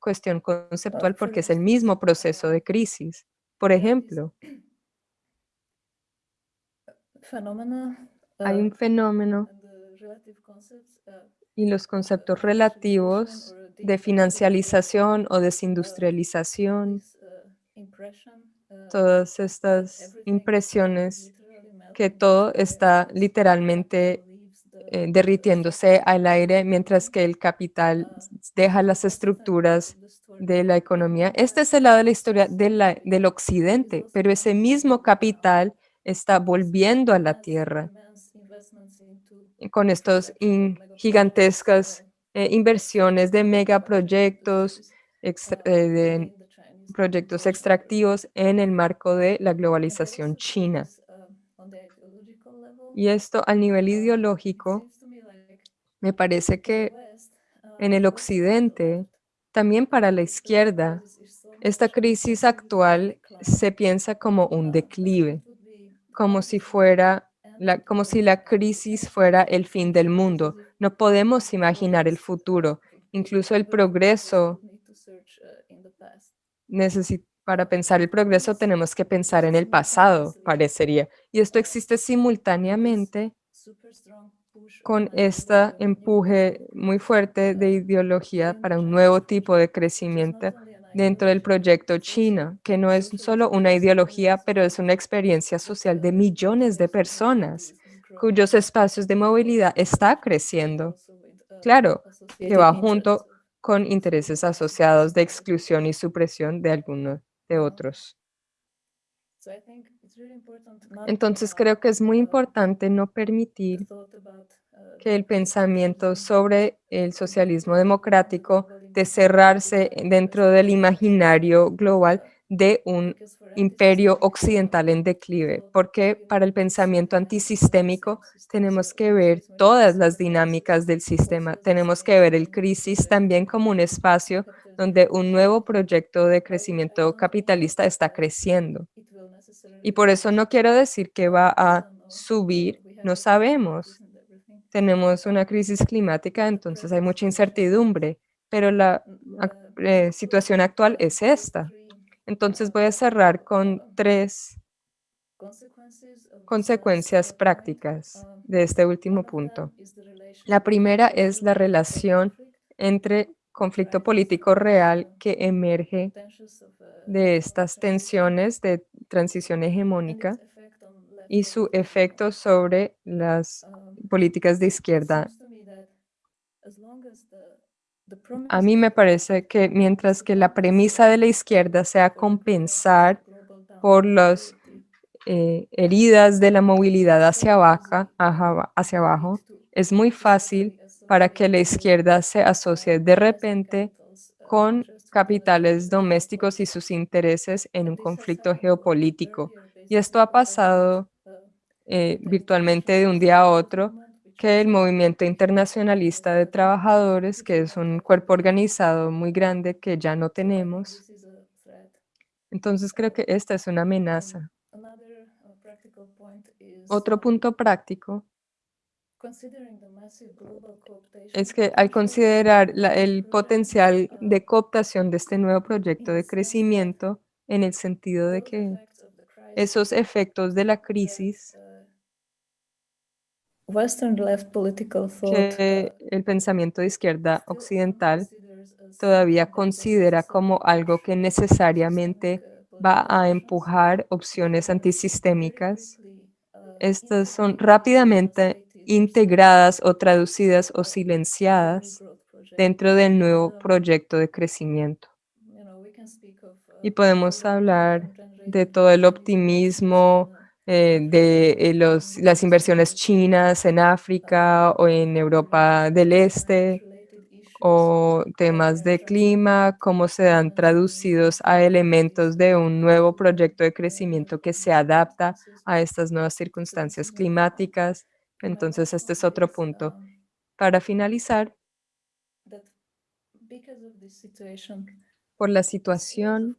cuestión conceptual porque es el mismo proceso de crisis. Por ejemplo, hay un fenómeno y los conceptos relativos de financialización o desindustrialización, todas estas impresiones que todo está literalmente eh, derritiéndose al aire mientras que el capital deja las estructuras de la economía. Este es el lado de la historia del occidente, pero ese mismo capital está volviendo a la tierra con estos in- gigantescas eh, inversiones de megaproyectos, eh, de proyectos extractivos en el marco de la globalización china. Y esto a nivel ideológico, me parece que en el occidente, también para la izquierda, esta crisis actual se piensa como un declive, como si fuera la, como si la crisis fuera el fin del mundo. No podemos imaginar el futuro. Incluso el progreso, necesi- para pensar el progreso tenemos que pensar en el pasado, parecería. Y esto existe simultáneamente con este empuje muy fuerte de ideología para un nuevo tipo de crecimiento dentro del proyecto China, que no es solo una ideología, pero es una experiencia social de millones de personas cuyos espacios de movilidad está creciendo. Claro, que va junto con intereses asociados de exclusión y supresión de algunos de otros. Entonces creo que es muy importante no permitir que el pensamiento sobre el socialismo democrático de cerrarse dentro del imaginario global de un imperio occidental en declive, porque para el pensamiento antisistémico tenemos que ver todas las dinámicas del sistema, tenemos que ver el crisis también como un espacio donde un nuevo proyecto de crecimiento capitalista está creciendo. Y por eso no quiero decir que va a subir, no sabemos. Tenemos una crisis climática, entonces hay mucha incertidumbre, pero la eh, situación actual es esta. Entonces voy a cerrar con tres consecuencias prácticas de este último punto. La primera es la relación entre conflicto político real que emerge de estas tensiones de transición hegemónica y su efecto sobre las políticas de izquierda. A mí me parece que mientras que la premisa de la izquierda sea compensar por las eh, heridas de la movilidad hacia, abajo, hacia abajo, es muy fácil para que la izquierda se asocie de repente con capitales domésticos y sus intereses en un conflicto geopolítico. Y esto ha pasado eh, virtualmente de un día a otro, que el movimiento internacionalista de trabajadores, que es un cuerpo organizado muy grande que ya no tenemos. Entonces creo que esta es una amenaza. Otro punto práctico es que al considerar el potencial de cooptación de este nuevo proyecto de crecimiento, en el sentido de que esos efectos de la crisis Western left political thought que el pensamiento de izquierda occidental todavía considera como algo que necesariamente va a empujar opciones antisistémicas. Estas son rápidamente integradas o traducidas o silenciadas dentro del nuevo proyecto de crecimiento. Y podemos hablar de todo el optimismo, eh, de eh, las inversiones chinas en África o en Europa del Este, o temas de clima, cómo se dan traducidos a elementos de un nuevo proyecto de crecimiento que se adapta a estas nuevas circunstancias climáticas. Entonces, este es otro punto. Para finalizar, por la situación,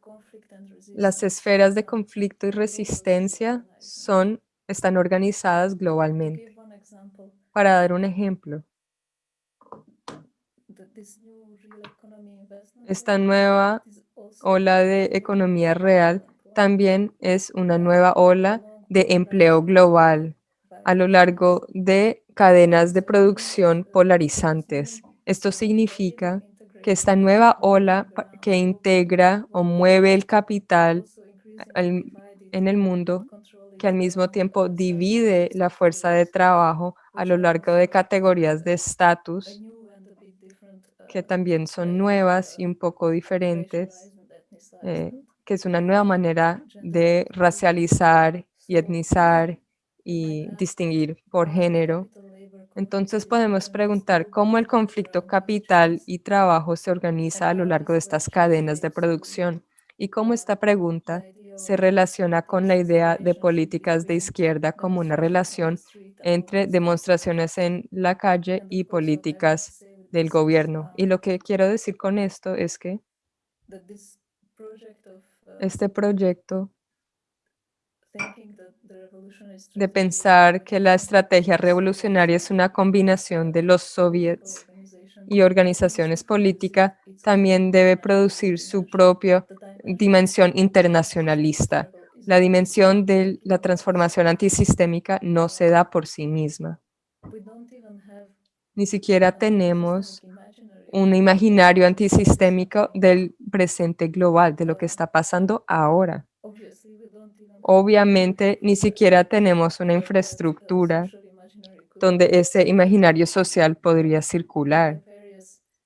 las esferas de conflicto y resistencia son, están organizadas globalmente. Para dar un ejemplo, esta nueva ola de economía real también es una nueva ola de empleo global a lo largo de cadenas de producción polarizantes. Esto significa que esta nueva ola que integra o mueve el capital al- en el mundo, que al mismo tiempo divide la fuerza de trabajo a lo largo de categorías de estatus que también son nuevas y un poco diferentes, eh, que es una nueva manera de racializar y etnizar y distinguir por género. Entonces podemos preguntar cómo el conflicto capital y trabajo se organiza a lo largo de estas cadenas de producción y cómo esta pregunta se relaciona con la idea de políticas de izquierda como una relación entre demostraciones en la calle y políticas del gobierno. Y lo que quiero decir con esto es que este proyecto de pensar que la estrategia revolucionaria es una combinación de los soviets y organizaciones políticas, también debe producir su propia dimensión internacionalista. La dimensión de la transformación antisistémica no se da por sí misma. Ni siquiera tenemos un imaginario antisistémico del presente global, de lo que está pasando ahora. Obviamente, ni siquiera tenemos una infraestructura donde ese imaginario social podría circular.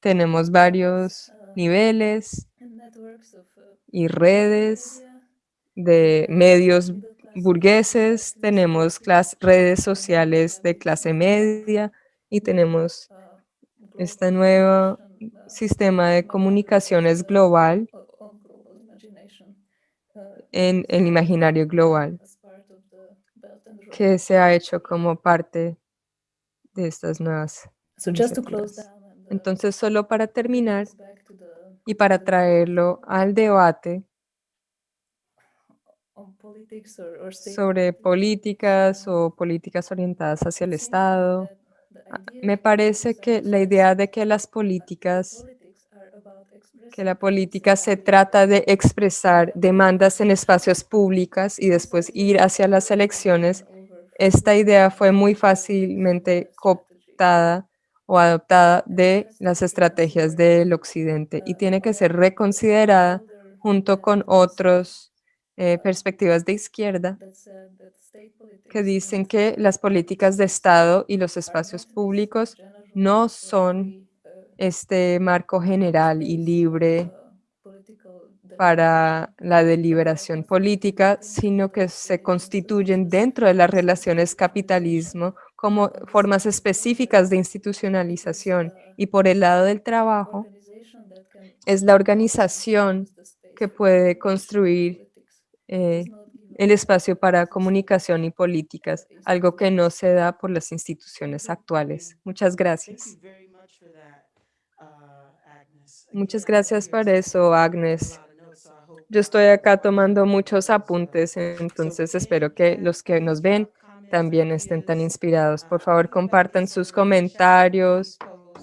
Tenemos varios niveles y redes de medios burgueses, tenemos redes sociales de clase media y tenemos este nuevo sistema de comunicaciones global en el imaginario global que se ha hecho como parte de estas nuevas So just to close iniciativas. down and, uh, Entonces, solo para terminar y para traerlo al debate sobre políticas um, o políticas orientadas hacia el Estado, me parece que la idea de que las políticas que la política se trata de expresar demandas en espacios públicos y después ir hacia las elecciones. Esta idea fue muy fácilmente cooptada o adoptada de las estrategias del occidente y tiene que ser reconsiderada junto con otras perspectivas de izquierda que dicen que las políticas de Estado y los espacios públicos no son este marco general y libre para la deliberación política, sino que se constituyen dentro de las relaciones capitalismo como formas específicas de institucionalización. Y por el lado del trabajo, es la organización que puede construir eh, el espacio para comunicación y políticas, algo que no se da por las instituciones actuales. Muchas gracias. Muchas gracias por eso, Agnes. Yo estoy acá tomando muchos apuntes, entonces espero que los que nos ven también estén tan inspirados. Por favor, compartan sus comentarios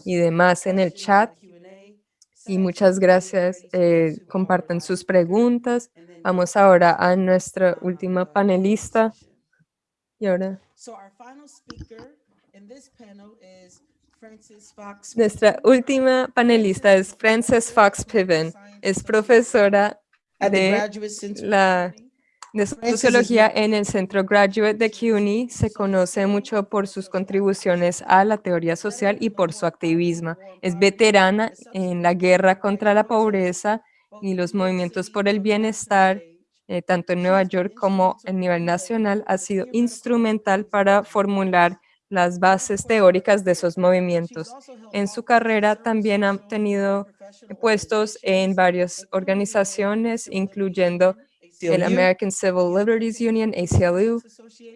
y demás en el chat. Y muchas gracias. eh, compartan sus preguntas. Vamos ahora a nuestra última panelista. Y ahora nuestra última panelista es Frances Fox Piven. Es profesora de la de sociología en el Centro Graduate de CUNY. Se conoce mucho por sus contribuciones a la teoría social y por su activismo. Es veterana en la guerra contra la pobreza y los movimientos por el bienestar, eh, tanto en Nueva York como a nivel nacional. Ha sido instrumental para formular las bases teóricas de esos movimientos. En su carrera también ha tenido puestos en varias organizaciones, incluyendo el American Civil Liberties Union, ACLU,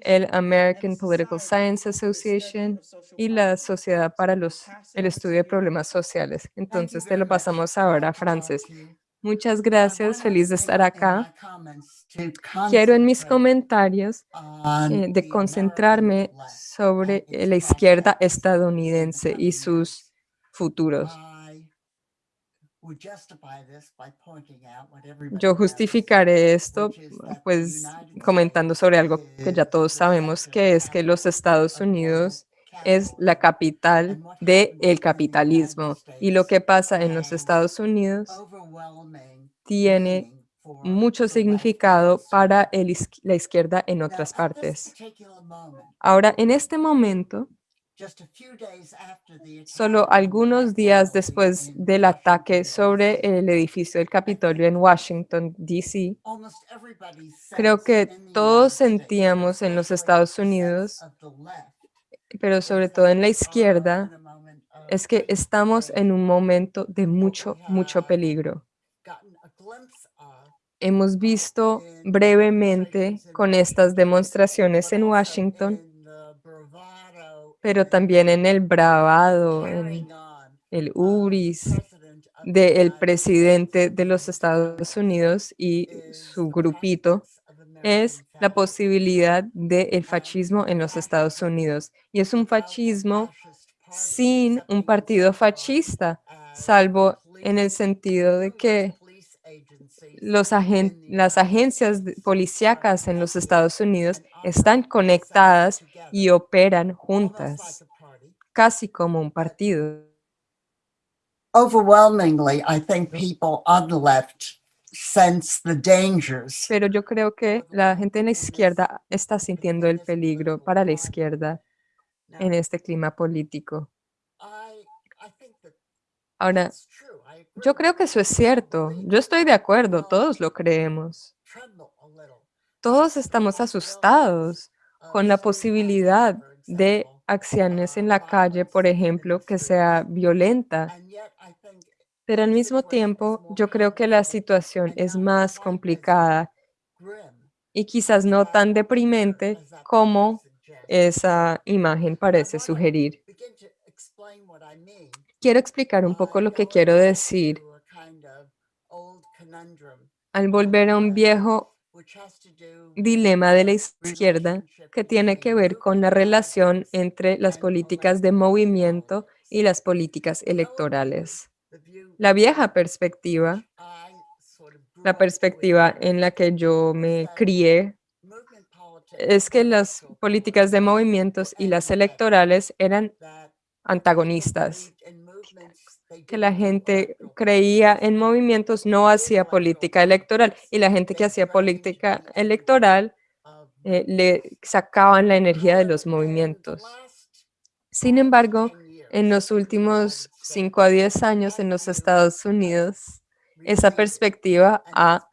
el American Political Science Association y la Sociedad para los, el Estudio de Problemas Sociales. Entonces, te lo pasamos ahora a Frances. Muchas gracias, feliz de estar acá. Quiero en mis comentarios eh, de concentrarme sobre la izquierda estadounidense y sus futuros. Yo justificaré esto pues comentando sobre algo que ya todos sabemos, que es que los Estados Unidos es la capital del capitalismo. Y lo que pasa en los Estados Unidos tiene mucho significado para el la izquierda en otras partes. Ahora, en este momento, solo algunos días después del ataque sobre el edificio del Capitolio en Washington, D.C., creo que todos sentíamos en los Estados Unidos, pero sobre todo en la izquierda, es que estamos en un momento de mucho, mucho peligro. Hemos visto brevemente con estas demostraciones en Washington, pero también en el bravado, en el URIS del presidente de los Estados Unidos y su grupito, es la posibilidad del fascismo en los Estados Unidos. Y es un fascismo sin un partido fascista, salvo en el sentido de que los agen- las agencias de- policíacas en los Estados Unidos están conectadas y operan juntas, casi como un partido. overwhelmingly, I think people on the left sense the dangers. Pero yo creo que la gente en la izquierda está sintiendo el peligro para la izquierda en este clima político. Ahora, yo creo que eso es cierto. Yo estoy de acuerdo, todos lo creemos. Todos estamos asustados con la posibilidad de acciones en la calle, por ejemplo, que sea violenta. Pero al mismo tiempo, yo creo que la situación es más complicada y quizás no tan deprimente como esa imagen parece sugerir. Quiero explicar un poco lo que quiero decir al volver a un viejo dilema de la izquierda que tiene que ver con la relación entre las políticas de movimiento y las políticas electorales. La vieja perspectiva, la perspectiva en la que yo me crié, es que las políticas de movimientos y las electorales eran antagonistas, que la gente creía en movimientos no hacía política electoral y la gente que hacía política electoral eh, le sacaban la energía de los movimientos. Sin embargo, en los últimos 5 a 10 años en los Estados Unidos, esa perspectiva ha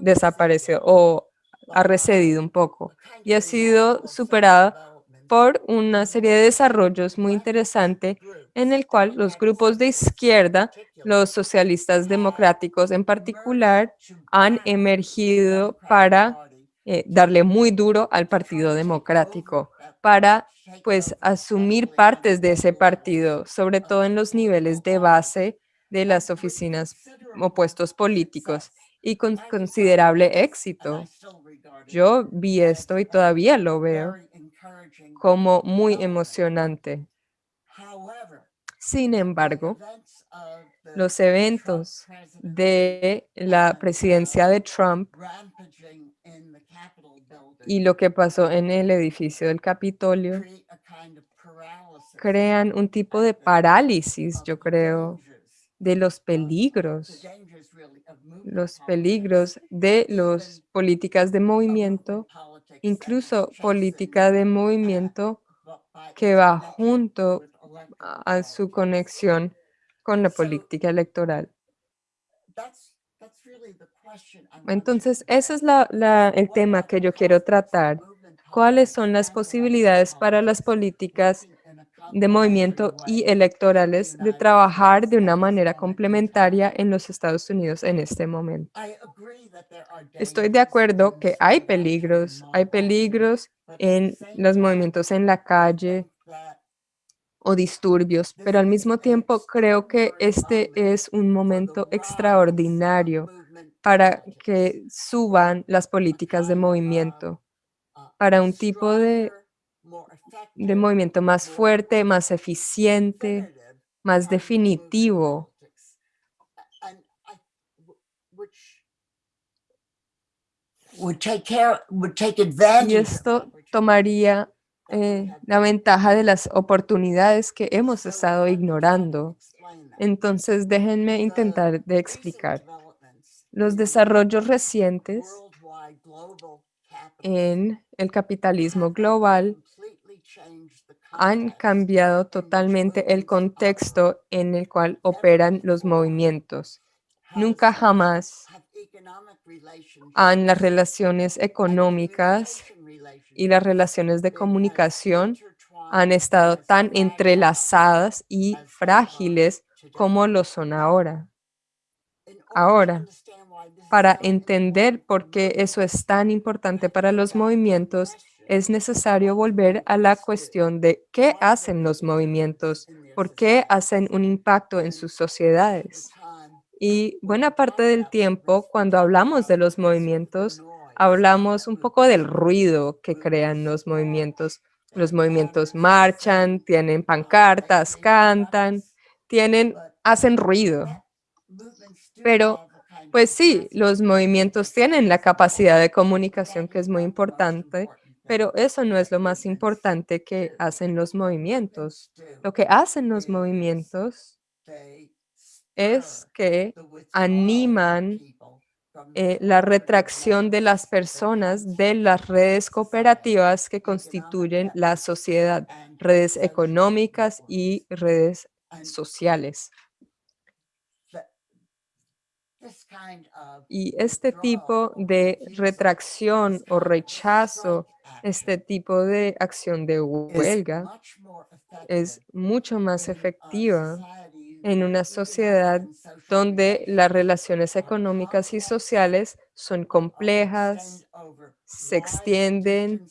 desaparecido o ha recedido un poco y ha sido superada por una serie de desarrollos muy interesantes en el cual los grupos de izquierda, los socialistas democráticos en particular, han emergido para eh, darle muy duro al Partido Democrático, para pues asumir partes de ese partido, sobre todo en los niveles de base de las oficinas o puestos políticos y con considerable éxito. Yo vi esto y todavía lo veo como muy emocionante. Sin embargo, los eventos de la presidencia de Trump y lo que pasó en el edificio del Capitolio crean un tipo de parálisis, yo creo, de los peligros, los peligros de las políticas de movimiento, incluso política de movimiento que va junto a su conexión con la política electoral. Entonces, ese es la- la- el tema que yo quiero tratar. ¿Cuáles son las posibilidades para las políticas de movimiento y electorales de trabajar de una manera complementaria en los Estados Unidos en este momento? Estoy de acuerdo que hay peligros, hay peligros en los movimientos en la calle o disturbios, pero al mismo tiempo creo que este es un momento extraordinario para que suban las políticas de movimiento, para un tipo de, de movimiento más fuerte, más eficiente, más definitivo. Y esto tomaría eh, la ventaja de las oportunidades que hemos estado ignorando. Entonces, déjenme intentar de explicar. Los desarrollos recientes en el capitalismo global han cambiado totalmente el contexto en el cual operan los movimientos. Nunca jamás han las relaciones económicas y las relaciones de comunicación han estado tan entrelazadas y frágiles como lo son ahora. Ahora, para entender por qué eso es tan importante para los movimientos, es necesario volver a la cuestión de qué hacen los movimientos, por qué hacen un impacto en sus sociedades. Y buena parte del tiempo, cuando hablamos de los movimientos, hablamos un poco del ruido que crean los movimientos. Los movimientos marchan, tienen pancartas, cantan, tienen, hacen ruido. Pero, pues sí, los movimientos tienen la capacidad de comunicación que es muy importante, pero eso no es lo más importante que hacen los movimientos. Lo que hacen los movimientos es que animan eh, la retracción de las personas de las redes cooperativas que constituyen la sociedad, redes económicas y redes sociales. Y este tipo de retracción o rechazo, este tipo de acción de huelga es mucho más efectiva en una sociedad donde las relaciones económicas y sociales son complejas, se extienden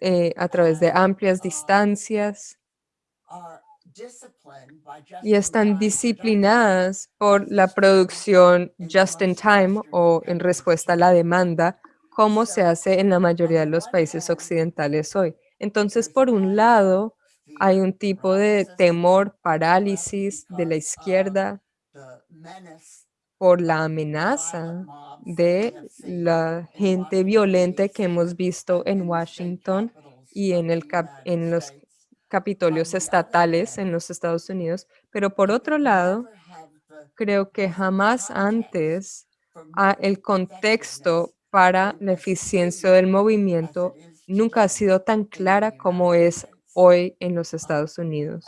eh, a través de amplias distancias y están disciplinadas por la producción just in time o en respuesta a la demanda, como se hace en la mayoría de los países occidentales hoy. Entonces, por un lado, hay un tipo de temor, parálisis de la izquierda por la amenaza de la gente violenta que hemos visto en Washington y en, el en los capitolios estatales en los Estados Unidos. Pero por otro lado, creo que jamás antes el contexto para la eficiencia del movimiento nunca ha sido tan clara como es hoy en los Estados Unidos.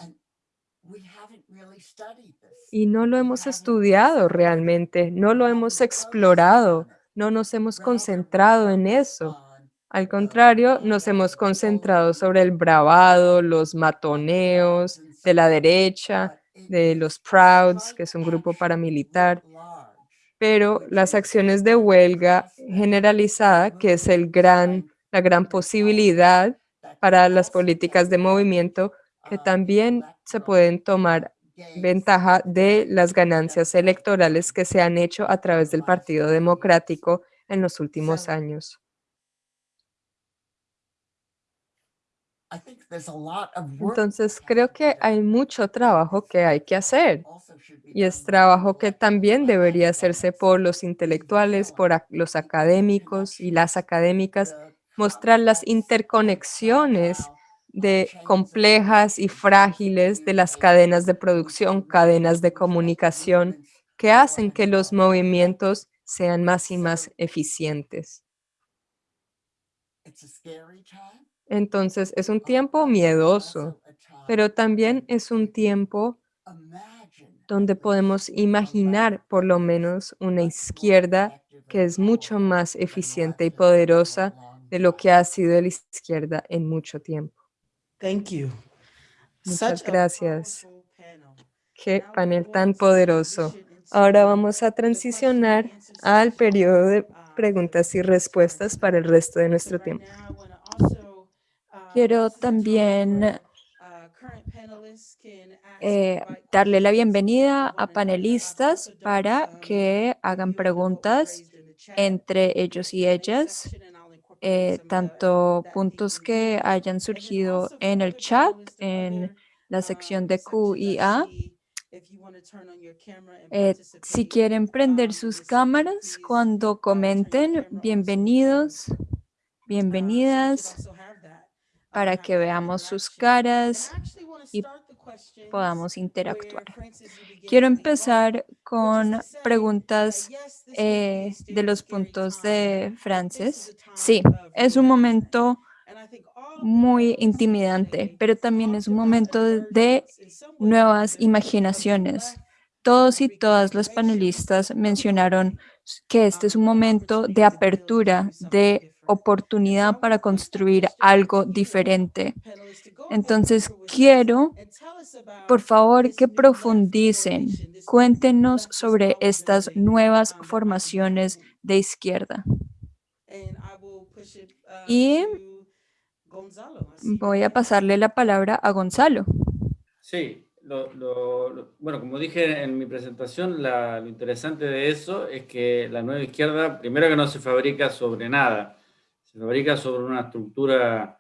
Y no lo hemos estudiado realmente, no lo hemos explorado, no nos hemos concentrado en eso. Al contrario, nos hemos concentrado sobre el bravado, los matoneos de la derecha, de los Prouds, que es un grupo paramilitar, pero las acciones de huelga generalizada, que es el gran, la gran posibilidad para las políticas de movimiento que también se pueden tomar ventaja de las ganancias electorales que se han hecho a través del Partido Democrático en los últimos años. Entonces, creo que hay mucho trabajo que hay que hacer. Y es trabajo que también debería hacerse por los intelectuales, por los académicos y las académicas mostrar las interconexiones de complejas y frágiles de las cadenas de producción, cadenas de comunicación, que hacen que los movimientos sean más y más eficientes. Entonces, es un tiempo miedoso, pero también es un tiempo donde podemos imaginar por lo menos una izquierda que es mucho más eficiente y poderosa de lo que ha sido la izquierda en mucho tiempo. Thank you. Muchas gracias. Qué panel tan poderoso. Ahora vamos a transicionar al periodo de preguntas y respuestas para el resto de nuestro tiempo. Quiero también eh, darle la bienvenida a panelistas para que hagan preguntas entre ellos y ellas eh, tanto puntos que hayan surgido en el chat, en la sección de Q. Eh, si quieren prender sus cámaras cuando comenten, bienvenidos, bienvenidas. Para que veamos sus caras y podamos interactuar. Quiero empezar con preguntas eh, de los puntos de Frances. Sí, es un momento muy intimidante, pero también es un momento de nuevas imaginaciones. Todos y todas las panelistas mencionaron que este es un momento de apertura, de oportunidad para construir algo diferente. Entonces, quiero, por favor, que profundicen. Cuéntenos sobre estas nuevas formaciones de izquierda. Y voy a pasarle la palabra a Gonzalo. Sí, lo- lo- bueno, como dije en mi presentación, la- lo interesante de eso es que la nueva izquierda, primero que no se fabrica sobre nada, se fabrica sobre una estructura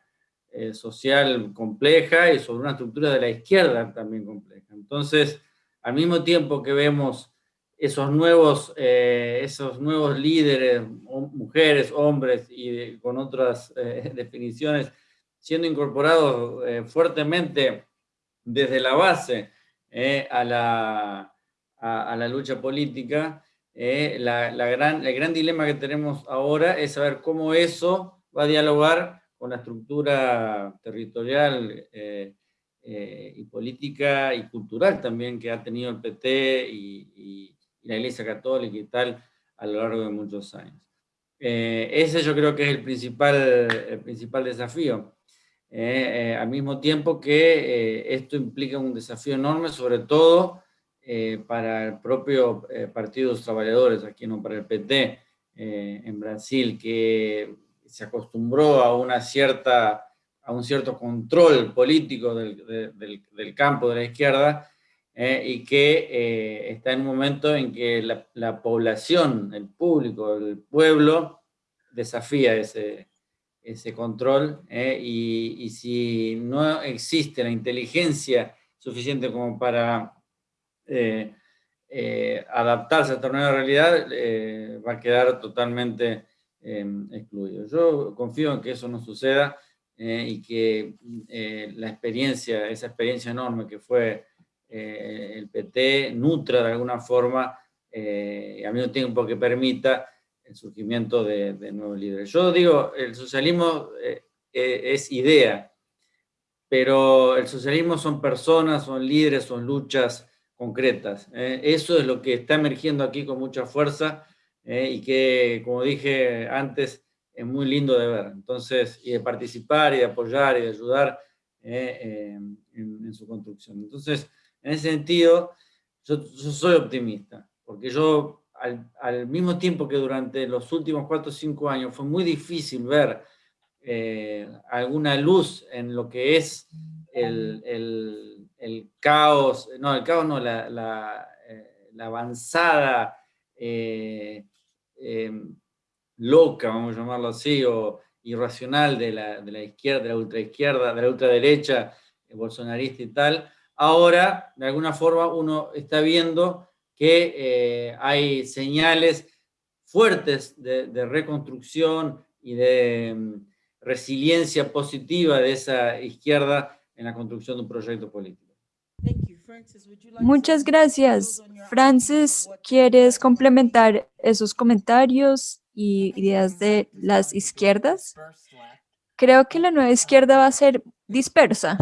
eh, social compleja y sobre una estructura de la izquierda también compleja. Entonces, al mismo tiempo que vemos esos nuevos, eh, esos nuevos líderes, mujeres, hombres y con otras eh, definiciones, siendo incorporados fuertemente desde la base a, la, a la lucha política, eh, la, la gran, el gran dilema que tenemos ahora es saber cómo eso va a dialogar con la estructura territorial eh, eh, y política y cultural también que ha tenido el PT y, y- y la Iglesia Católica y tal a lo largo de muchos años. Eh, ese yo creo que es el principal, el principal desafío. Eh, eh, al mismo tiempo que eh, esto implica un desafío enorme, sobre todo eh, para el propio eh, Partido de los Trabajadores, aquí no para el PT, eh, en Brasil, que se acostumbró a, una cierta, a un cierto control político del, de- del- del campo de la izquierda, eh, y que eh, está en un momento en que la, la población, el público, el pueblo, desafía ese, ese control eh, y, y si no existe la inteligencia suficiente como para eh, eh, adaptarse a esta nueva realidad, eh, va a quedar totalmente eh, excluido. Yo confío en que eso no suceda y que la experiencia, esa experiencia enorme que fue el PT, nutra de alguna forma y al mismo tiempo que permita el surgimiento de, de nuevos líderes. Yo digo, el socialismo es idea, pero el socialismo son personas, son líderes, son luchas concretas. eh. Eso es lo que está emergiendo aquí con mucha fuerza eh, y que, como dije antes, es muy lindo de ver. Entonces, y de participar y de apoyar y de ayudar eh, en, su construcción. Entonces, en ese sentido, yo, soy optimista, porque yo al, mismo tiempo que durante los últimos cuatro o cinco años fue muy difícil ver alguna luz en lo que es el- el caos, no, el caos no, la, la, eh, avanzada eh, em, loca, vamos a llamarlo así, o irracional de la, de la izquierda, de la ultraizquierda, de la ultraderecha, eh, bolsonarista y tal, ahora, de alguna forma, uno está viendo que eh, hay señales fuertes de, de reconstrucción y de mm, resiliencia positiva de esa izquierda en la construcción de un proyecto político. Muchas gracias. Francis, ¿quieres complementar esos comentarios y ideas de las izquierdas? Creo que la nueva izquierda va a ser dispersa.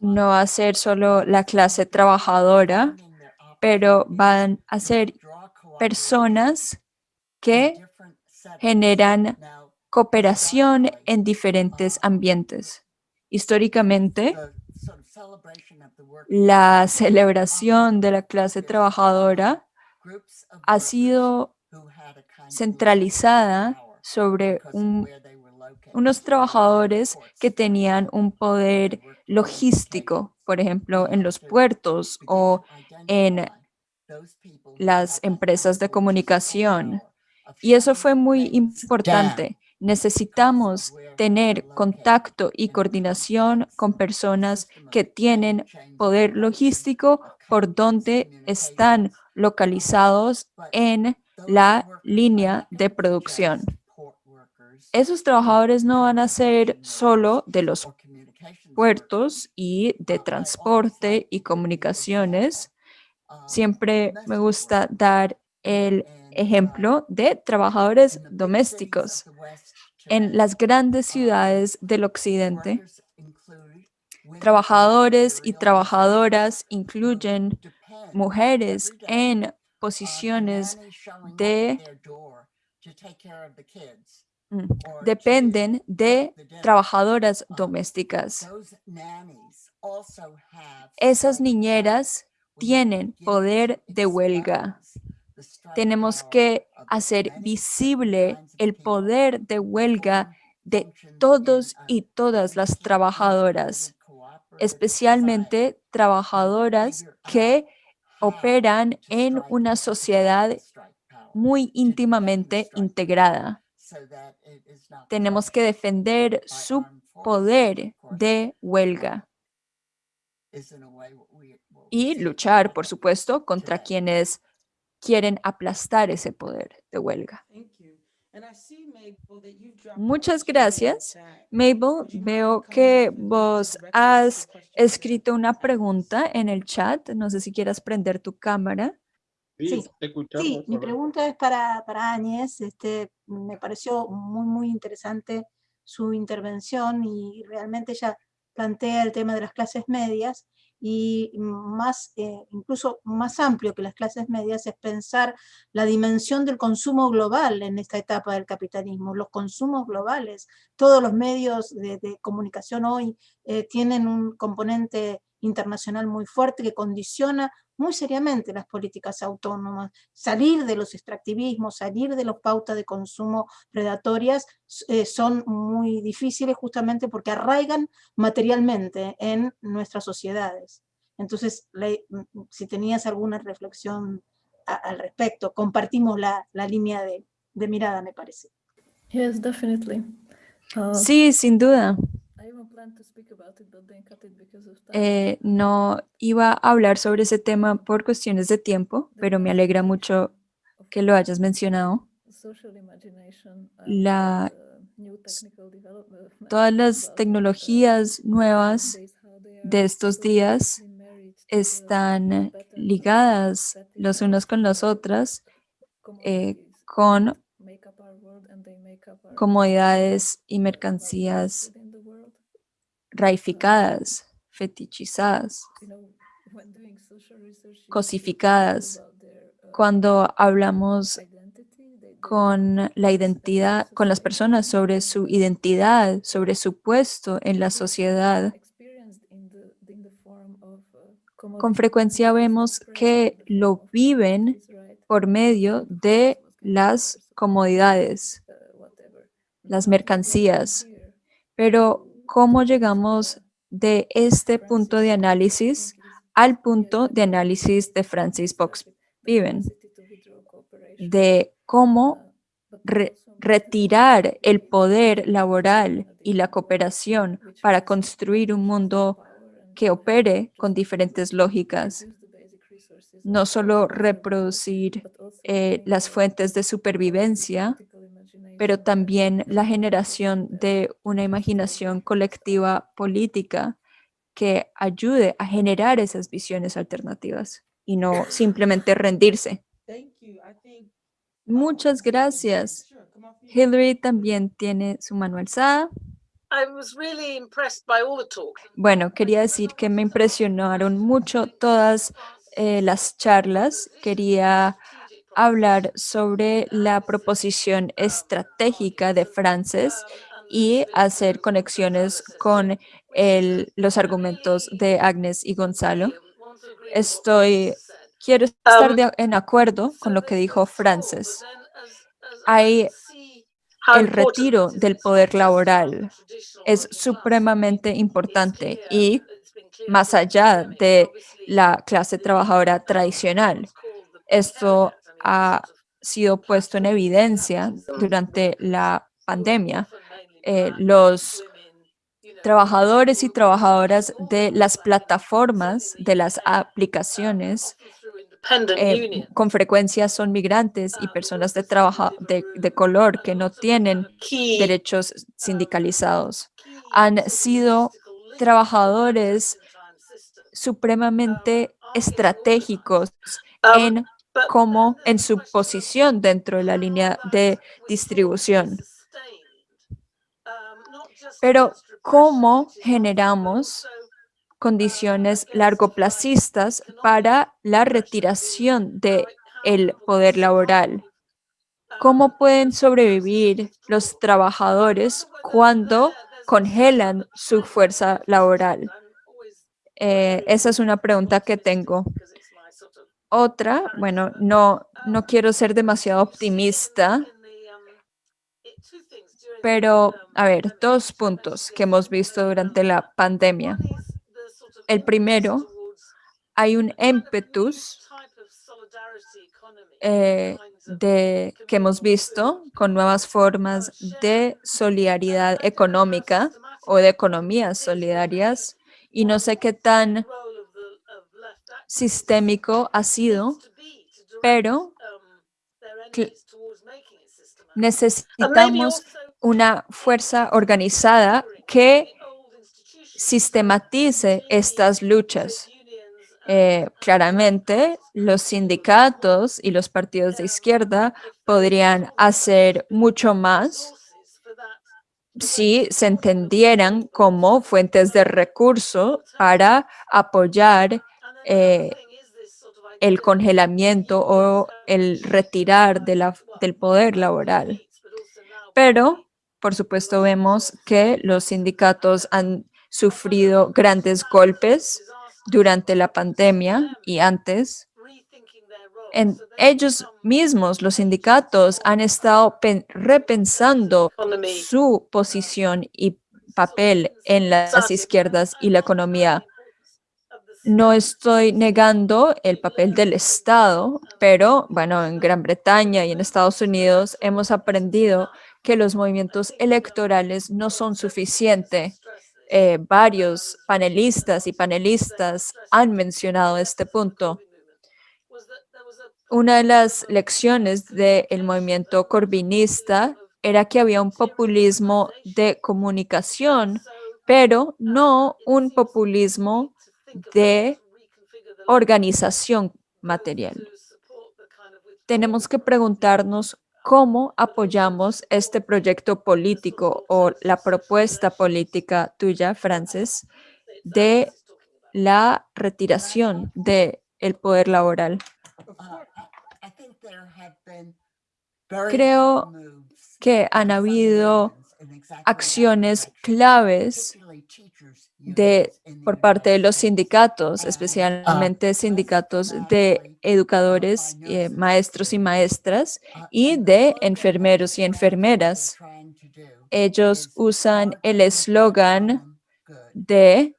No va a ser solo la clase trabajadora, pero van a ser personas que generan cooperación en diferentes ambientes. Históricamente, la celebración de la clase trabajadora ha sido centralizada sobre un- unos trabajadores que tenían un poder logístico, por ejemplo, en los puertos o en las empresas de comunicación. Y eso fue muy importante. Necesitamos tener contacto y coordinación con personas que tienen poder logístico por donde están localizados en la línea de producción. esos trabajadores no van a ser solo de los puertos y de transporte y comunicaciones. Siempre me gusta dar el ejemplo de trabajadores domésticos. En las grandes ciudades del occidente, trabajadores y trabajadoras incluyen mujeres en posiciones de mm, dependen de trabajadoras domésticas. Esas niñeras tienen poder de huelga. Tenemos que hacer visible el poder de huelga de todos y todas las trabajadoras, especialmente trabajadoras que operan en una sociedad muy íntimamente integrada. Tenemos que defender su poder de huelga y luchar, por supuesto, contra quienes quieren aplastar ese poder de huelga. Muchas gracias. Mabel, veo que vos has escrito una pregunta en el chat. No sé si quieras prender tu cámara. Sí, sí mi pregunta es para, para Áñez. Este, me pareció muy, muy interesante su intervención y realmente ella plantea el tema de las clases medias y más, eh, incluso más amplio que las clases medias es pensar la dimensión del consumo global en esta etapa del capitalismo, los consumos globales. Todos los medios de, comunicación hoy eh, tienen un componente internacional muy fuerte que condiciona muy seriamente las políticas autónomas. Salir de los extractivismos, salir de las pautas de consumo predatorias eh, son muy difíciles justamente porque arraigan materialmente en nuestras sociedades. Entonces, si tenías alguna reflexión al respecto, compartimos la, línea de, mirada, me parece. Yes, definitely. Uh, sí, sin duda. Eh, no iba a hablar sobre ese tema por cuestiones de tiempo, pero me alegra mucho que lo hayas mencionado. La, todas las tecnologías nuevas de estos días están ligadas los unos con las otras eh, con comodidades y mercancías raificadas, fetichizadas, cosificadas. Cuando hablamos con la identidad, con las personas sobre su identidad, sobre su puesto en la sociedad, con frecuencia vemos que lo viven por medio de las comodidades, las mercancías. Pero cómo llegamos de este punto de análisis al punto de análisis de Francis Box Viven, de cómo retirar el poder laboral y la cooperación para construir un mundo que opere con diferentes lógicas, no solo reproducir eh, las fuentes de supervivencia, pero también la generación de una imaginación colectiva política que ayude a generar esas visiones alternativas y no simplemente rendirse. Muchas gracias. Hillary también tiene su mano alzada. Bueno, quería decir que me impresionaron mucho todas eh, las charlas. Quería hablar sobre la proposición estratégica de Frances y hacer conexiones con los argumentos de Agnes y Gonzalo. Estoy, quiero estar en acuerdo con lo que dijo Frances. Hay el retiro del poder laboral es supremamente importante y más allá de la clase trabajadora tradicional. Esto ha sido puesto en evidencia durante la pandemia. Eh, los trabajadores y trabajadoras de las plataformas, de las aplicaciones, eh, con frecuencia son migrantes y personas de, trabajo, de, de color que no tienen derechos sindicalizados. Han sido trabajadores supremamente estratégicos en cómo en su posición dentro de la línea de distribución. Pero cómo generamos condiciones largoplacistas para la retiración del el poder laboral. ¿Cómo pueden sobrevivir los trabajadores cuando congelan su fuerza laboral? Eh, esa es una pregunta que tengo. Otra, bueno, no, no quiero ser demasiado optimista, pero a ver, dos puntos que hemos visto durante la pandemia. El primero, hay un ímpetus eh, de, que hemos visto con nuevas formas de solidaridad económica o de economías solidarias y no sé qué tan sistémico ha sido, pero necesitamos una fuerza organizada que sistematice estas luchas. Eh, claramente, los sindicatos y los partidos de izquierda podrían hacer mucho más si se entendieran como fuentes de recurso para apoyar eh, el congelamiento o el retirar de la, del poder laboral. Pero, por supuesto, vemos que los sindicatos han sufrido grandes golpes durante la pandemia y antes. En ellos mismos, los sindicatos, han estado repensando su posición y papel en las izquierdas y la economía no estoy negando el papel del Estado, pero bueno, en Gran Bretaña y en Estados Unidos hemos aprendido que los movimientos electorales no son suficientes. Eh, varios panelistas y panelistas han mencionado este punto. Una de las lecciones del movimiento corbinista era que había un populismo de comunicación, pero no un populismo de organización material. Tenemos que preguntarnos cómo apoyamos este proyecto político o la propuesta política tuya, Frances, de la retiración del el poder laboral. Creo que han habido acciones claves de, por parte de los sindicatos, especialmente sindicatos de educadores, eh, maestros y maestras, y de enfermeros y enfermeras. Ellos usan el eslogan de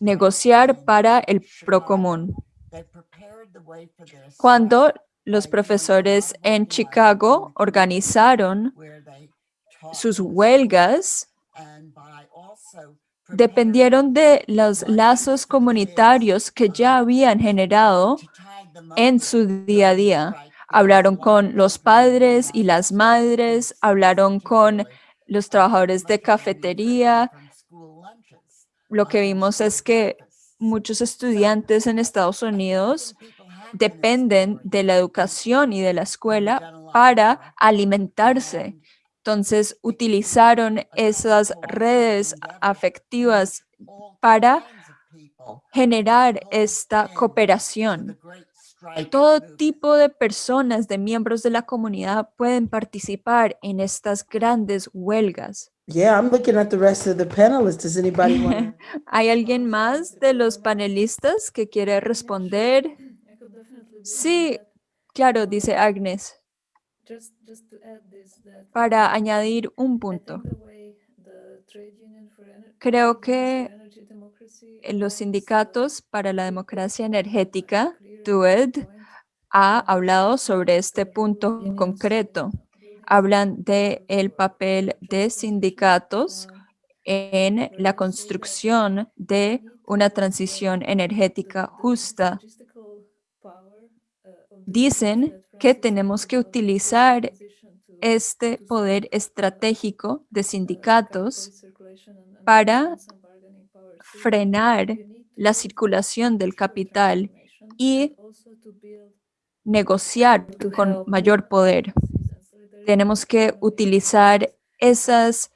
negociar para el procomún. Cuando los profesores en Chicago organizaron sus huelgas, dependieron de los lazos comunitarios que ya habían generado en su día a día. Hablaron con los padres y las madres, hablaron con los trabajadores de cafetería. Lo que vimos es que muchos estudiantes en Estados Unidos dependen de la educación y de la escuela para alimentarse. Entonces utilizaron esas redes afectivas para generar esta cooperación. Todo tipo de personas, de miembros de la comunidad pueden participar en estas grandes huelgas. ¿Hay alguien más de los panelistas que quiere responder? Sí, claro, dice Agnes para añadir un punto. Creo que los sindicatos para la democracia energética, TUED, ha hablado sobre este punto concreto. Hablan de el papel de sindicatos en la construcción de una transición energética justa dicen que tenemos que utilizar este poder estratégico de sindicatos para frenar la circulación del capital y negociar con mayor poder. Tenemos que utilizar esas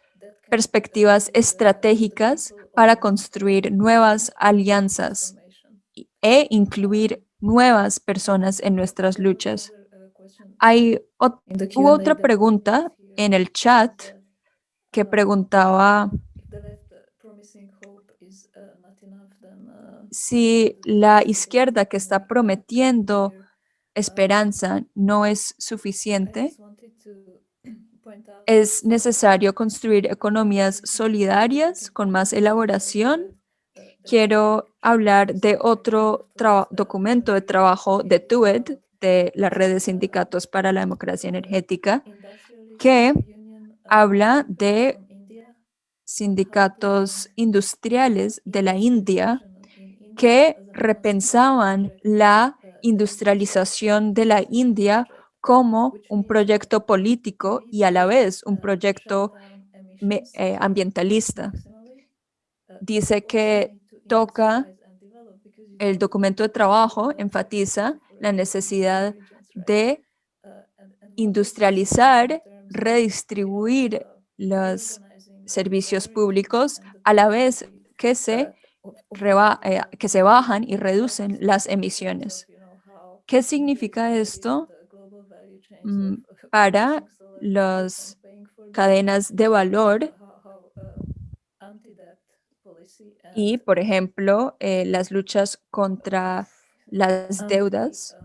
perspectivas estratégicas para construir nuevas alianzas e incluir nuevas personas en nuestras luchas. Hay hubo otra pregunta en el chat que preguntaba si la izquierda que está prometiendo esperanza no es suficiente, es necesario construir economías solidarias con más elaboración. Quiero hablar de otro documento de trabajo de TUED, de la Red de Sindicatos para la Democracia Energética, que habla de sindicatos industriales de la India que repensaban la industrialización de la India como un proyecto político y a la vez un proyecto eh, ambientalista. Dice que toca el documento de trabajo, enfatiza la necesidad de industrializar, redistribuir los servicios públicos a la vez que se, eh, que se bajan y reducen las emisiones. ¿Qué significa esto mm, para las cadenas de valor y, por ejemplo, eh, las luchas contra las deudas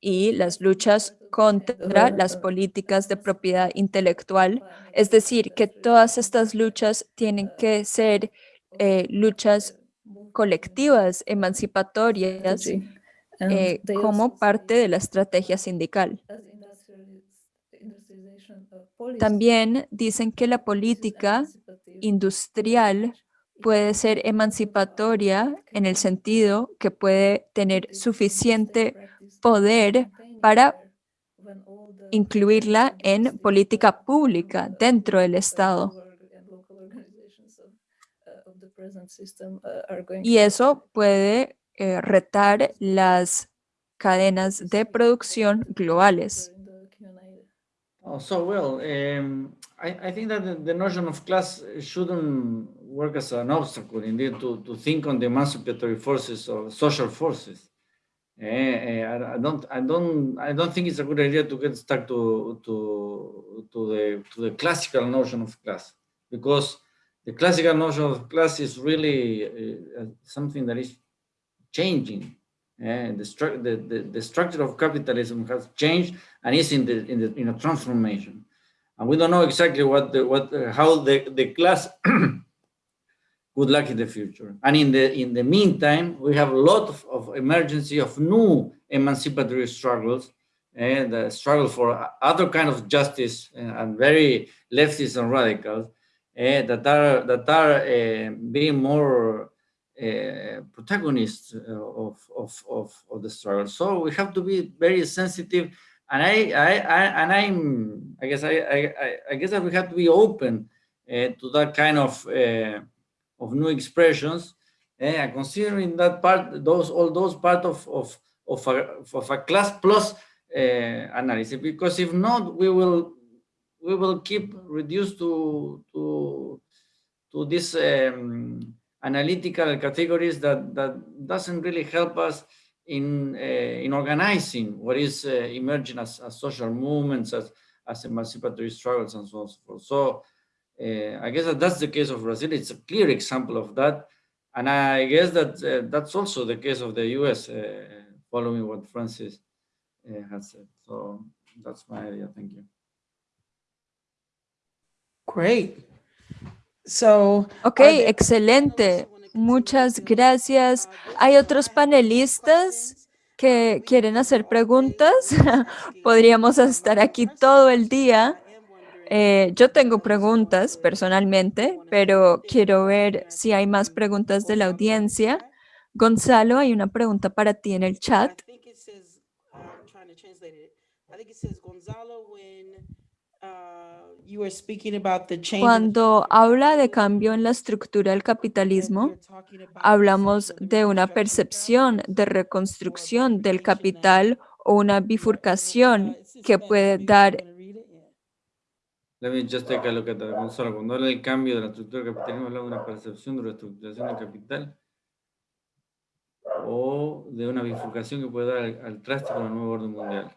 y las luchas contra las políticas de propiedad intelectual. Es decir, que todas estas luchas tienen que ser eh, luchas colectivas, emancipatorias, eh, como parte de la estrategia sindical. También dicen que la política industrial puede ser emancipatoria en el sentido que puede tener suficiente poder para incluirla en política pública dentro del Estado. Y eso puede eh, retar las cadenas de producción globales. Oh, so well, um, I, I think that the, notion of class shouldn't work as an obstacle, indeed, to, to think on the emancipatory forces or social forces. Uh, uh, I don't, I don't, I don't think it's a good idea to get stuck to to to the to the classical notion of class, because the classical notion of class is really uh, something that is changing and the, the, the, the, structure of capitalism has changed and is in the in the in a transformation and we don't know exactly what the what how the the class would like in the future and in the in the meantime we have a lot of, of emergency of new emancipatory struggles and the struggle for other kind of justice and, and very leftists and radicals uh, that are that are uh, being more uh, protagonists of, of, of, of, the struggle. So we have to be very sensitive. And I, I, I and I'm, I guess, I, I, I guess that we have to be open to that kind of, of new expressions. And considering that part, those, all those part of, of, of, a, of a class plus uh, analysis, because if not, we will, we will keep reduced to, to, to this, um, analytical categories that, that doesn't really help us in, uh, in organizing what is uh, emerging as, as, social movements, as, as emancipatory struggles and so on and so forth. So uh, I guess that that's the case of Brazil. It's a clear example of that. And I guess that uh, that's also the case of the US, uh, following what Francis uh, has said. So that's my idea. Thank you. Great. So, ok, excelente. Muchas gracias. ¿Hay otros panelistas que quieren hacer preguntas? Podríamos estar aquí todo el día. Eh, yo tengo preguntas personalmente, pero quiero ver si hay más preguntas de la audiencia. Gonzalo, hay una pregunta para ti en el chat. translated it. I think it says Gonzalo when you were speaking about the change. in the Cuando habla de cambio en la estructura del capitalismo, hablamos de una percepción de reconstrucción del capital o una bifurcación que puede dar Let me just take a look at that. Gonzalo, cuando habla del cambio de la estructura del capitalismo, habla de una percepción de la estructuración del capital o de una bifurcación que puede dar al, al traste con el nuevo orden mundial.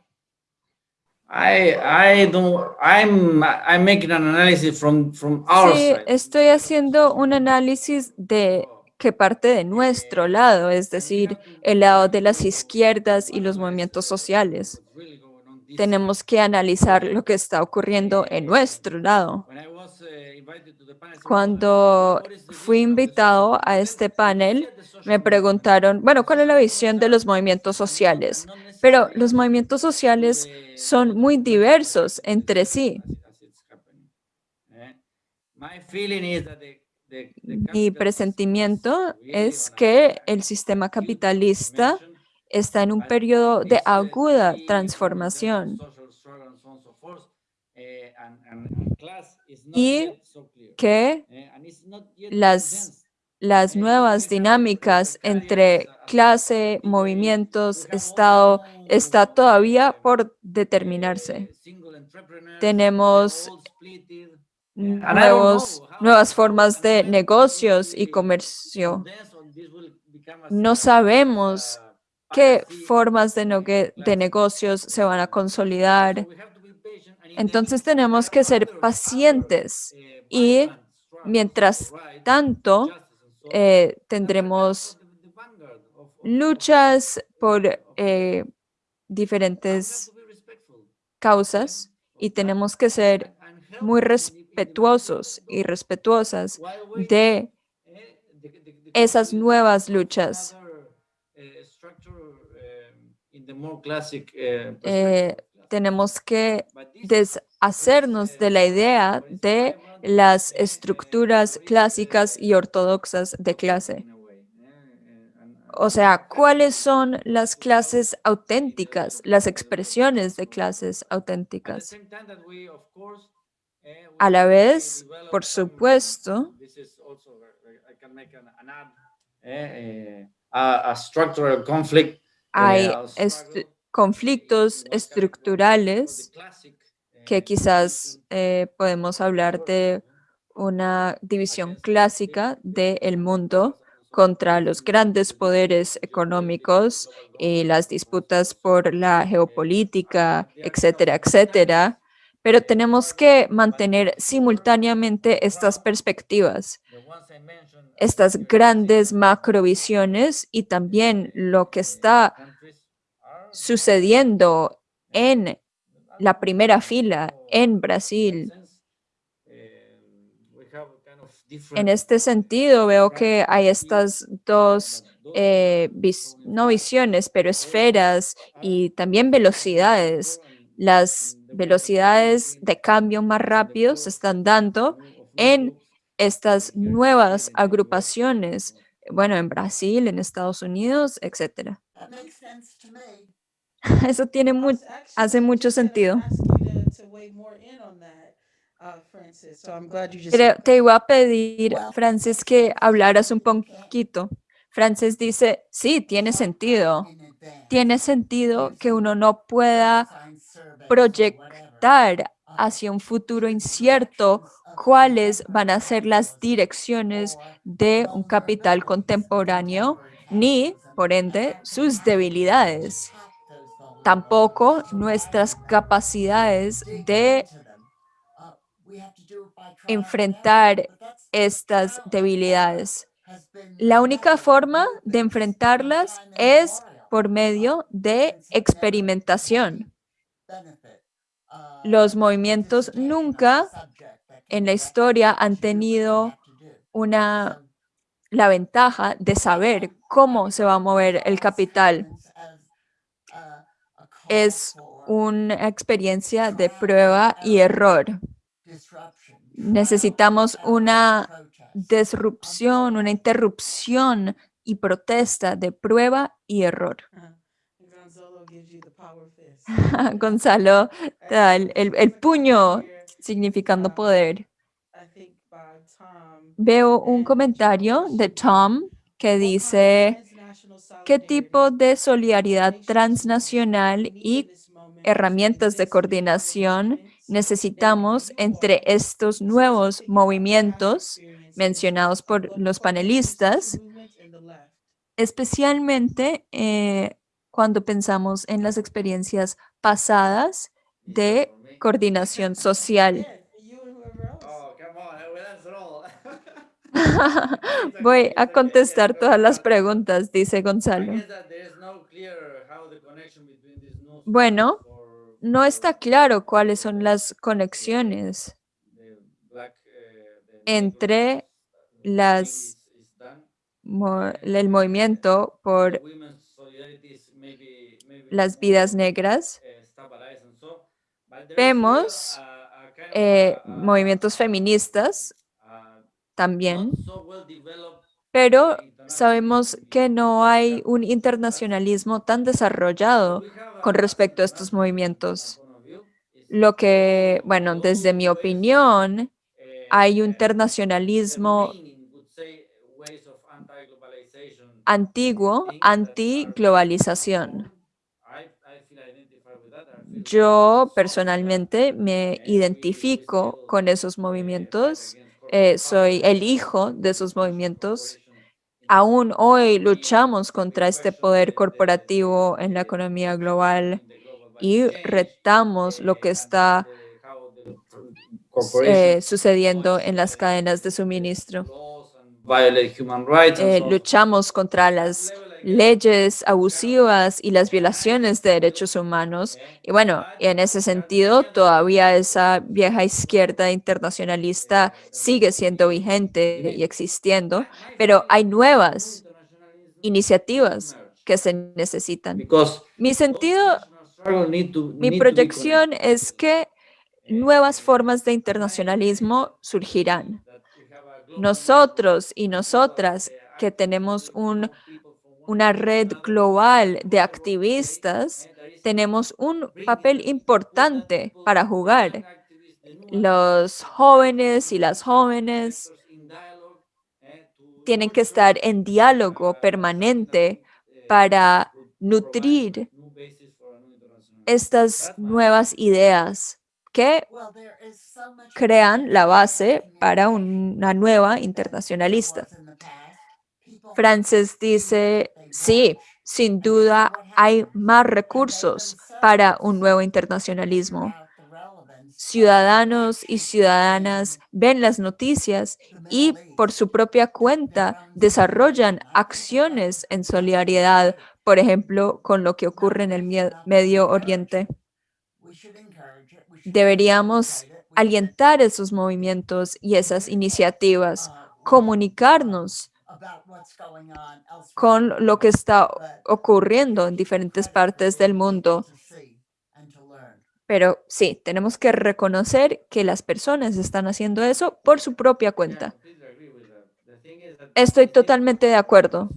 I, I don't, I'm, I'm making an analysis from, from our Sí, side. estoy haciendo un análisis de que parte de nuestro lado, es decir, el lado de las izquierdas y los movimientos sociales. Tenemos que analizar lo que está ocurriendo en nuestro lado. Cuando fui invitado a este panel, me preguntaron, bueno, ¿cuál es la visión de los movimientos sociales? Pero los movimientos sociales son muy diversos entre sí. Mi presentimiento es que el sistema capitalista está en un periodo de aguda transformación y que las, las nuevas dinámicas entre clase, movimientos, Estado, está todavía por determinarse. Tenemos nuevos, nuevas formas de negocios y comercio. No sabemos qué formas de, negocios se van a consolidar. Entonces tenemos que ser pacientes y mientras tanto eh, tendremos luchas por eh, diferentes causas y tenemos que ser muy respetuosos y respetuosas de esas nuevas luchas. Eh, tenemos que deshacernos de la idea de las estructuras clásicas y ortodoxas de clase. O sea, ¿cuáles son las clases auténticas, las expresiones de clases auténticas? A la vez, por supuesto, a, a structural conflict hay eh, est- conflictos estructurales que quizás eh, podemos hablar de una división clásica del mundo contra los grandes poderes económicos y las disputas por la geopolítica, etcétera, etcétera. Pero tenemos que mantener simultáneamente estas perspectivas, estas grandes macrovisiones y también lo que está sucediendo en la primera fila en Brasil. En este sentido, veo que hay estas dos, eh, no visiones, pero esferas y también velocidades. Las velocidades de cambio más rápido se están dando en estas nuevas agrupaciones, bueno, en Brasil, en Estados Unidos, etcétera. Eso tiene mu- hace mucho sentido. Creo- te iba a pedir, Francis, que hablaras un poquito. Francis dice, sí, tiene sentido. Tiene sentido que uno no pueda proyectar hacia un futuro incierto cuáles van a ser las direcciones de un capital contemporáneo, ni, por ende, sus debilidades. Tampoco nuestras capacidades de enfrentar estas debilidades. La única forma de enfrentarlas es por medio de experimentación. Los movimientos nunca en la historia han tenido una, la ventaja de saber cómo se va a mover el capital. Es una experiencia de prueba y error. Necesitamos una disrupción, una interrupción y protesta de prueba y error. Gonzalo, da el, el- el puño significando poder. Veo un comentario de Tom que dice, ¿qué tipo de solidaridad transnacional y herramientas de coordinación necesitamos entre estos nuevos movimientos mencionados por los panelistas, especialmente eh, cuando pensamos en las experiencias pasadas de coordinación social? Oh. Voy a contestar todas las preguntas, dice Gonzalo. Bueno, no está claro cuáles son las conexiones entre las, mo- el movimiento por las vidas negras. Vemos eh, movimientos feministas también, pero sabemos que no hay un internacionalismo tan desarrollado con respecto a estos movimientos. Lo que, bueno, desde mi opinión, hay un internacionalismo antiguo, anti-globalización. Yo personalmente me identifico con esos movimientos, eh, soy el hijo de esos movimientos. Aún hoy luchamos contra este poder corporativo en la economía global y retamos lo que está eh, sucediendo en las cadenas de suministro. Eh, luchamos contra las leyes abusivas y las violaciones de derechos humanos. Y bueno, en ese sentido, todavía esa vieja izquierda internacionalista sigue siendo vigente y existiendo, pero hay nuevas iniciativas que se necesitan. Mi sentido, mi proyección es que nuevas formas de internacionalismo surgirán. Nosotros y nosotras que tenemos un, una red global de activistas, tenemos un papel importante para jugar. Los jóvenes y las jóvenes tienen que estar en diálogo permanente para nutrir estas nuevas ideas que crean la base para una nueva internacionalista. Frances dice, sí, sin duda hay más recursos para un nuevo internacionalismo. Ciudadanos y ciudadanas ven las noticias y por su propia cuenta desarrollan acciones en solidaridad, por ejemplo, con lo que ocurre en el Medio Oriente. Deberíamos alientar esos movimientos y esas iniciativas, comunicarnos about what's going on elsewhere con lo que está ocurriendo en diferentes partes del mundo. Pero sí, tenemos que reconocer que las personas están haciendo eso por su propia cuenta. Estoy totalmente de acuerdo.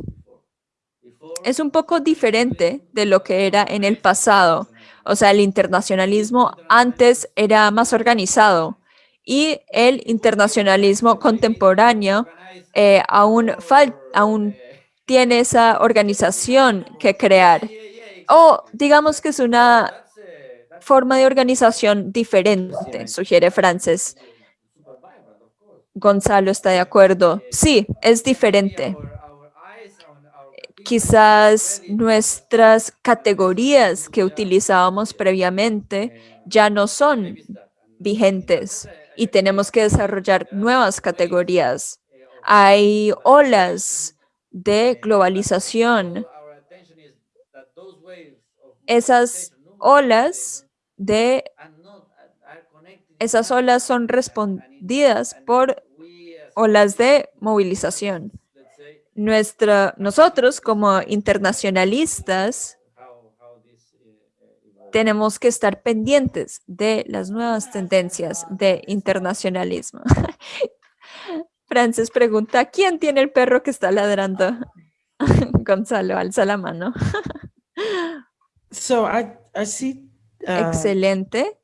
Es un poco diferente de lo que era en el pasado. O sea, el internacionalismo antes era más organizado y el internacionalismo contemporáneo eh, aún, aún tiene esa organización que crear. O digamos que es una forma de organización diferente, sugiere Frances. Gonzalo está de acuerdo. Sí, es diferente. Quizás nuestras categorías que utilizábamos previamente ya no son vigentes y tenemos que desarrollar nuevas categorías. Hay olas de globalización. Esas olas de esas olas son respondidas por olas de movilización. Nuestra, nosotros como internacionalistas tenemos que estar pendientes de las nuevas tendencias de internacionalismo. Frances pregunta, ¿quién tiene el perro que está ladrando? Gonzalo, alza la mano. So I, I see. uh, Excelente.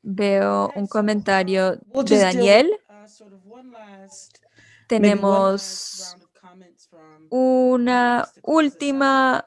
Veo un comentario We'll de Daniel. uh, sort of one last- maybe one last Tenemos una última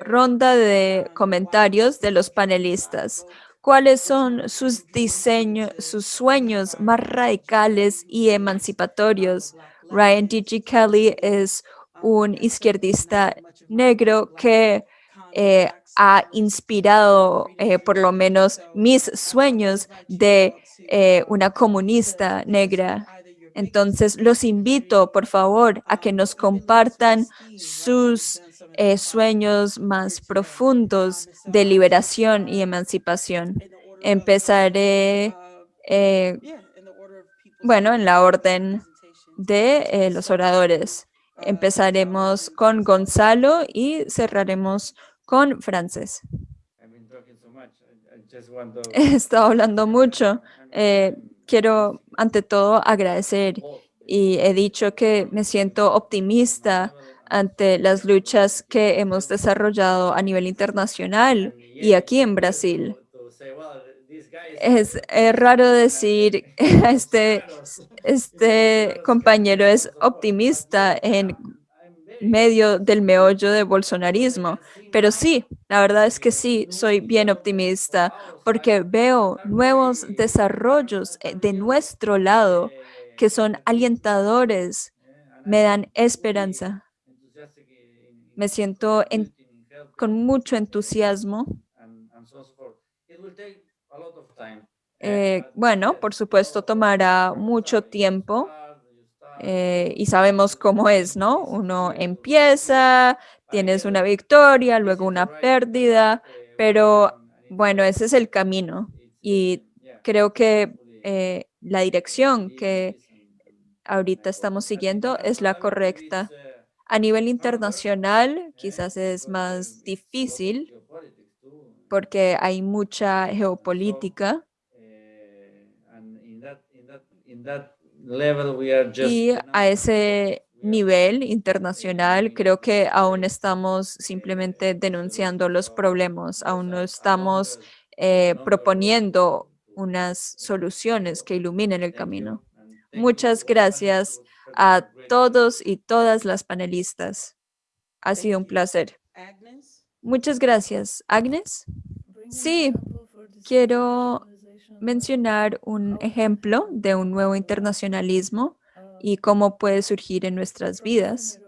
ronda de um, comentarios de los panelistas. ¿Cuáles son sus diseños, sus sueños más radicales y emancipatorios? Ryan D.G. Kelly es un izquierdista negro que eh, ha inspirado eh, por lo menos mis sueños de eh, una comunista negra. Entonces, los invito, por favor, a que nos compartan sus eh, sueños más profundos de liberación y emancipación. Empezaré, eh, bueno, en la orden de eh, los oradores. Empezaremos con Gonzalo y cerraremos con Frances. He estado hablando mucho. Quiero, ante todo, agradecer y he dicho que me siento optimista ante las luchas que hemos desarrollado a nivel internacional y aquí en Brasil. Es, raro decir, este, este compañero es optimista en medio del meollo de bolsonarismo, pero sí, la verdad es que sí, soy bien optimista porque veo nuevos desarrollos eh, de nuestro lado que son alentadores, me dan esperanza. Me siento en- con mucho entusiasmo. Eh, bueno, por supuesto, tomará mucho tiempo eh, y sabemos cómo es, ¿no? Uno empieza, tienes una victoria, luego una pérdida, pero bueno, ese es el camino y creo que eh, la dirección que ahorita estamos siguiendo es la correcta. A nivel internacional, quizás es más difícil porque hay mucha geopolítica y a ese nivel internacional creo que aún estamos simplemente denunciando los problemas, aún no estamos eh, proponiendo unas soluciones que iluminen el camino. Muchas gracias a todos y todas las panelistas. Ha sido un placer. Muchas gracias. Agnes, Sí, quiero mencionar un ejemplo de un nuevo internacionalismo y cómo puede surgir en nuestras vidas.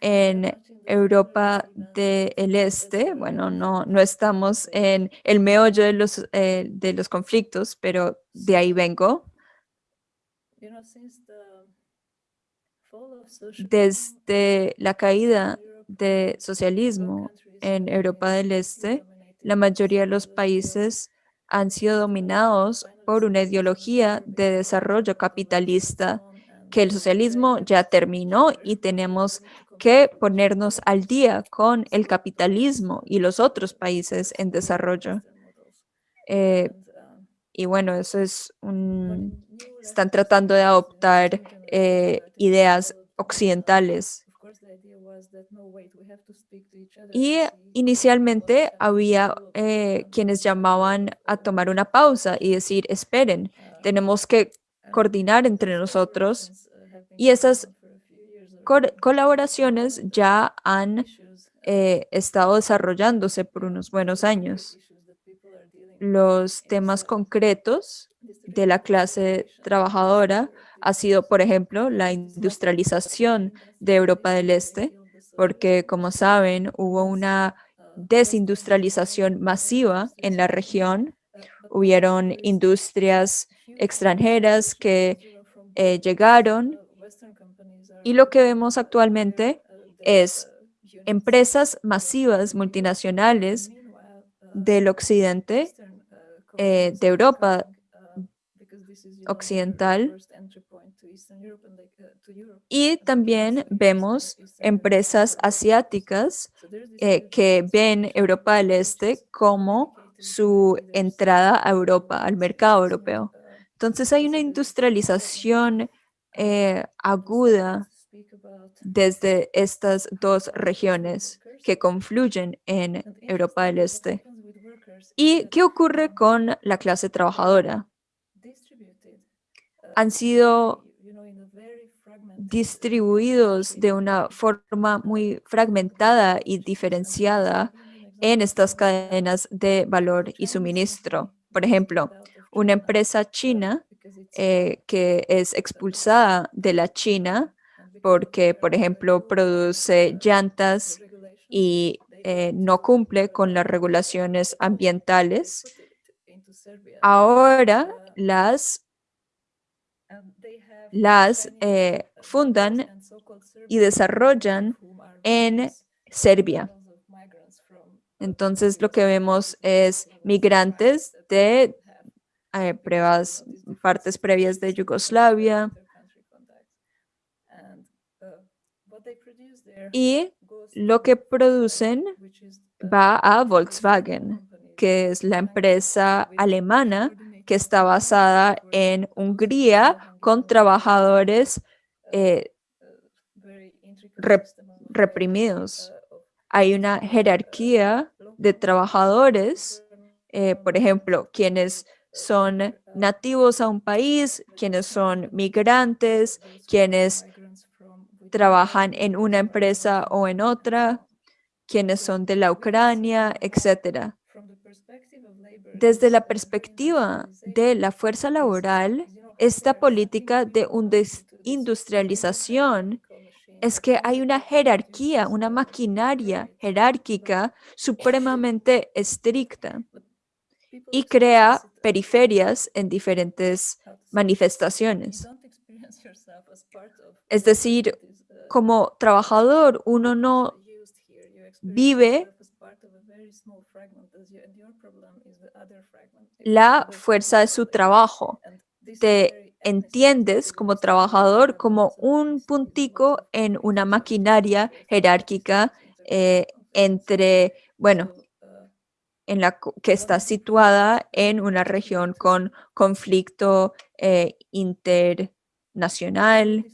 En Europa del Este, bueno, no, no estamos en el meollo de los, eh, de los conflictos, pero de ahí vengo. Desde la caída de socialismo en Europa del Este, la mayoría de los países han sido dominados por una ideología de desarrollo capitalista que el socialismo ya terminó y tenemos que ponernos al día con el capitalismo y los otros países en desarrollo. Eh, y bueno, eso es un... Están tratando de adoptar eh, ideas occidentales. Y inicialmente había eh, quienes llamaban a tomar una pausa y decir, esperen, tenemos que coordinar entre nosotros. Y esas colaboraciones ya han eh, estado desarrollándose por unos buenos años. Los temas concretos de la clase trabajadora ha sido, por ejemplo, la industrialización de Europa del Este, porque como saben, hubo una desindustrialización masiva en la región. Hubieron industrias extranjeras que eh, llegaron y lo que vemos actualmente es empresas masivas multinacionales del occidente, eh, de Europa occidental, y también vemos empresas asiáticas eh, que ven Europa del Este como su entrada a Europa, al mercado europeo. Entonces hay una industrialización eh, aguda desde estas dos regiones que confluyen en Europa del Este. ¿Y qué ocurre con la clase trabajadora? Han sido distribuidos de una forma muy fragmentada y diferenciada en estas cadenas de valor y suministro. Por ejemplo, una empresa china eh, que es expulsada de la China porque, por ejemplo, produce llantas y eh, no cumple con las regulaciones ambientales, ahora las, las eh, fundan y desarrollan en Serbia. Entonces lo que vemos es migrantes de eh, pruebas, partes previas de Yugoslavia. Y lo que producen va a Volkswagen, que es la empresa alemana que está basada en Hungría con trabajadores eh, reprimidos. Hay una jerarquía de trabajadores, eh, por ejemplo, quienes son nativos a un país, quienes son migrantes, quienes trabajan en una empresa o en otra, quienes son de la Ucrania, etc. Desde la perspectiva de la fuerza laboral, esta política de industrialización es que hay una jerarquía, una maquinaria jerárquica supremamente estricta y crea periferias en diferentes manifestaciones. Es decir, como trabajador, uno no vive la fuerza de su trabajo. Te entiendes como trabajador como un puntico en una maquinaria jerárquica eh, entre, bueno, en la que está situada en una región con conflicto eh, internacional.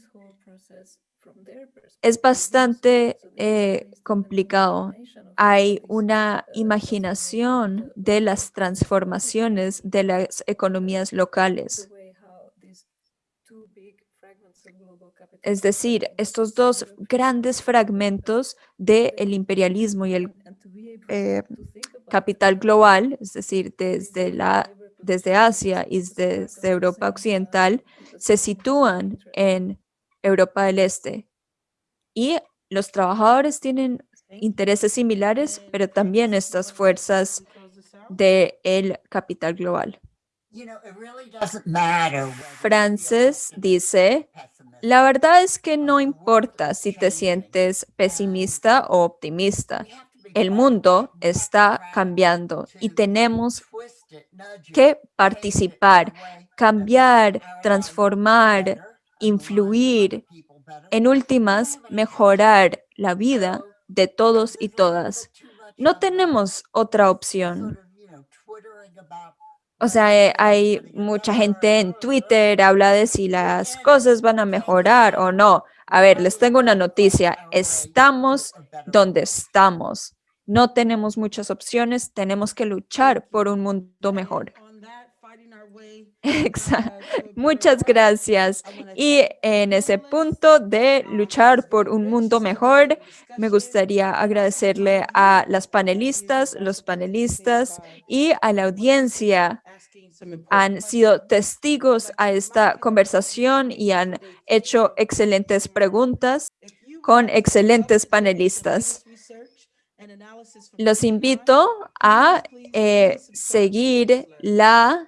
Es bastante eh, complicado. Hay una imaginación de las transformaciones de las economías locales. Es decir, estos dos grandes fragmentos del imperialismo y el eh, capital global, es decir, desde, la, desde Asia y desde Europa Occidental, se sitúan en Europa del Este. Y los trabajadores tienen intereses similares, pero también estas fuerzas del capital global. Frances dice, la verdad es que no importa si te sientes pesimista o optimista. El mundo está cambiando y tenemos que participar, cambiar, transformar, influir, en últimas, mejorar la vida de todos y todas. No tenemos otra opción. O sea, eh, hay mucha gente en Twitter, habla de si las cosas van a mejorar o no. A ver, les tengo una noticia. Estamos donde estamos. No tenemos muchas opciones. Tenemos que luchar por un mundo mejor. Exacto. Muchas gracias. Y en ese punto de luchar por un mundo mejor, me gustaría agradecerle a las panelistas, los panelistas y a la audiencia. Han sido testigos a esta conversación y han hecho excelentes preguntas con excelentes panelistas. Los invito a eh, seguir la,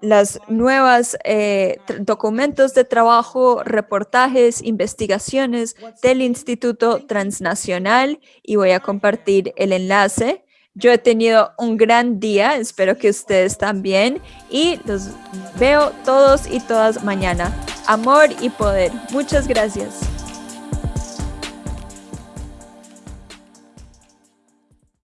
las nuevas eh, documentos de trabajo, reportajes, investigaciones del Instituto Transnacional y voy a compartir el enlace. Yo he tenido un gran día, espero que ustedes también y los veo todos y todas mañana. Amor y poder. Muchas gracias.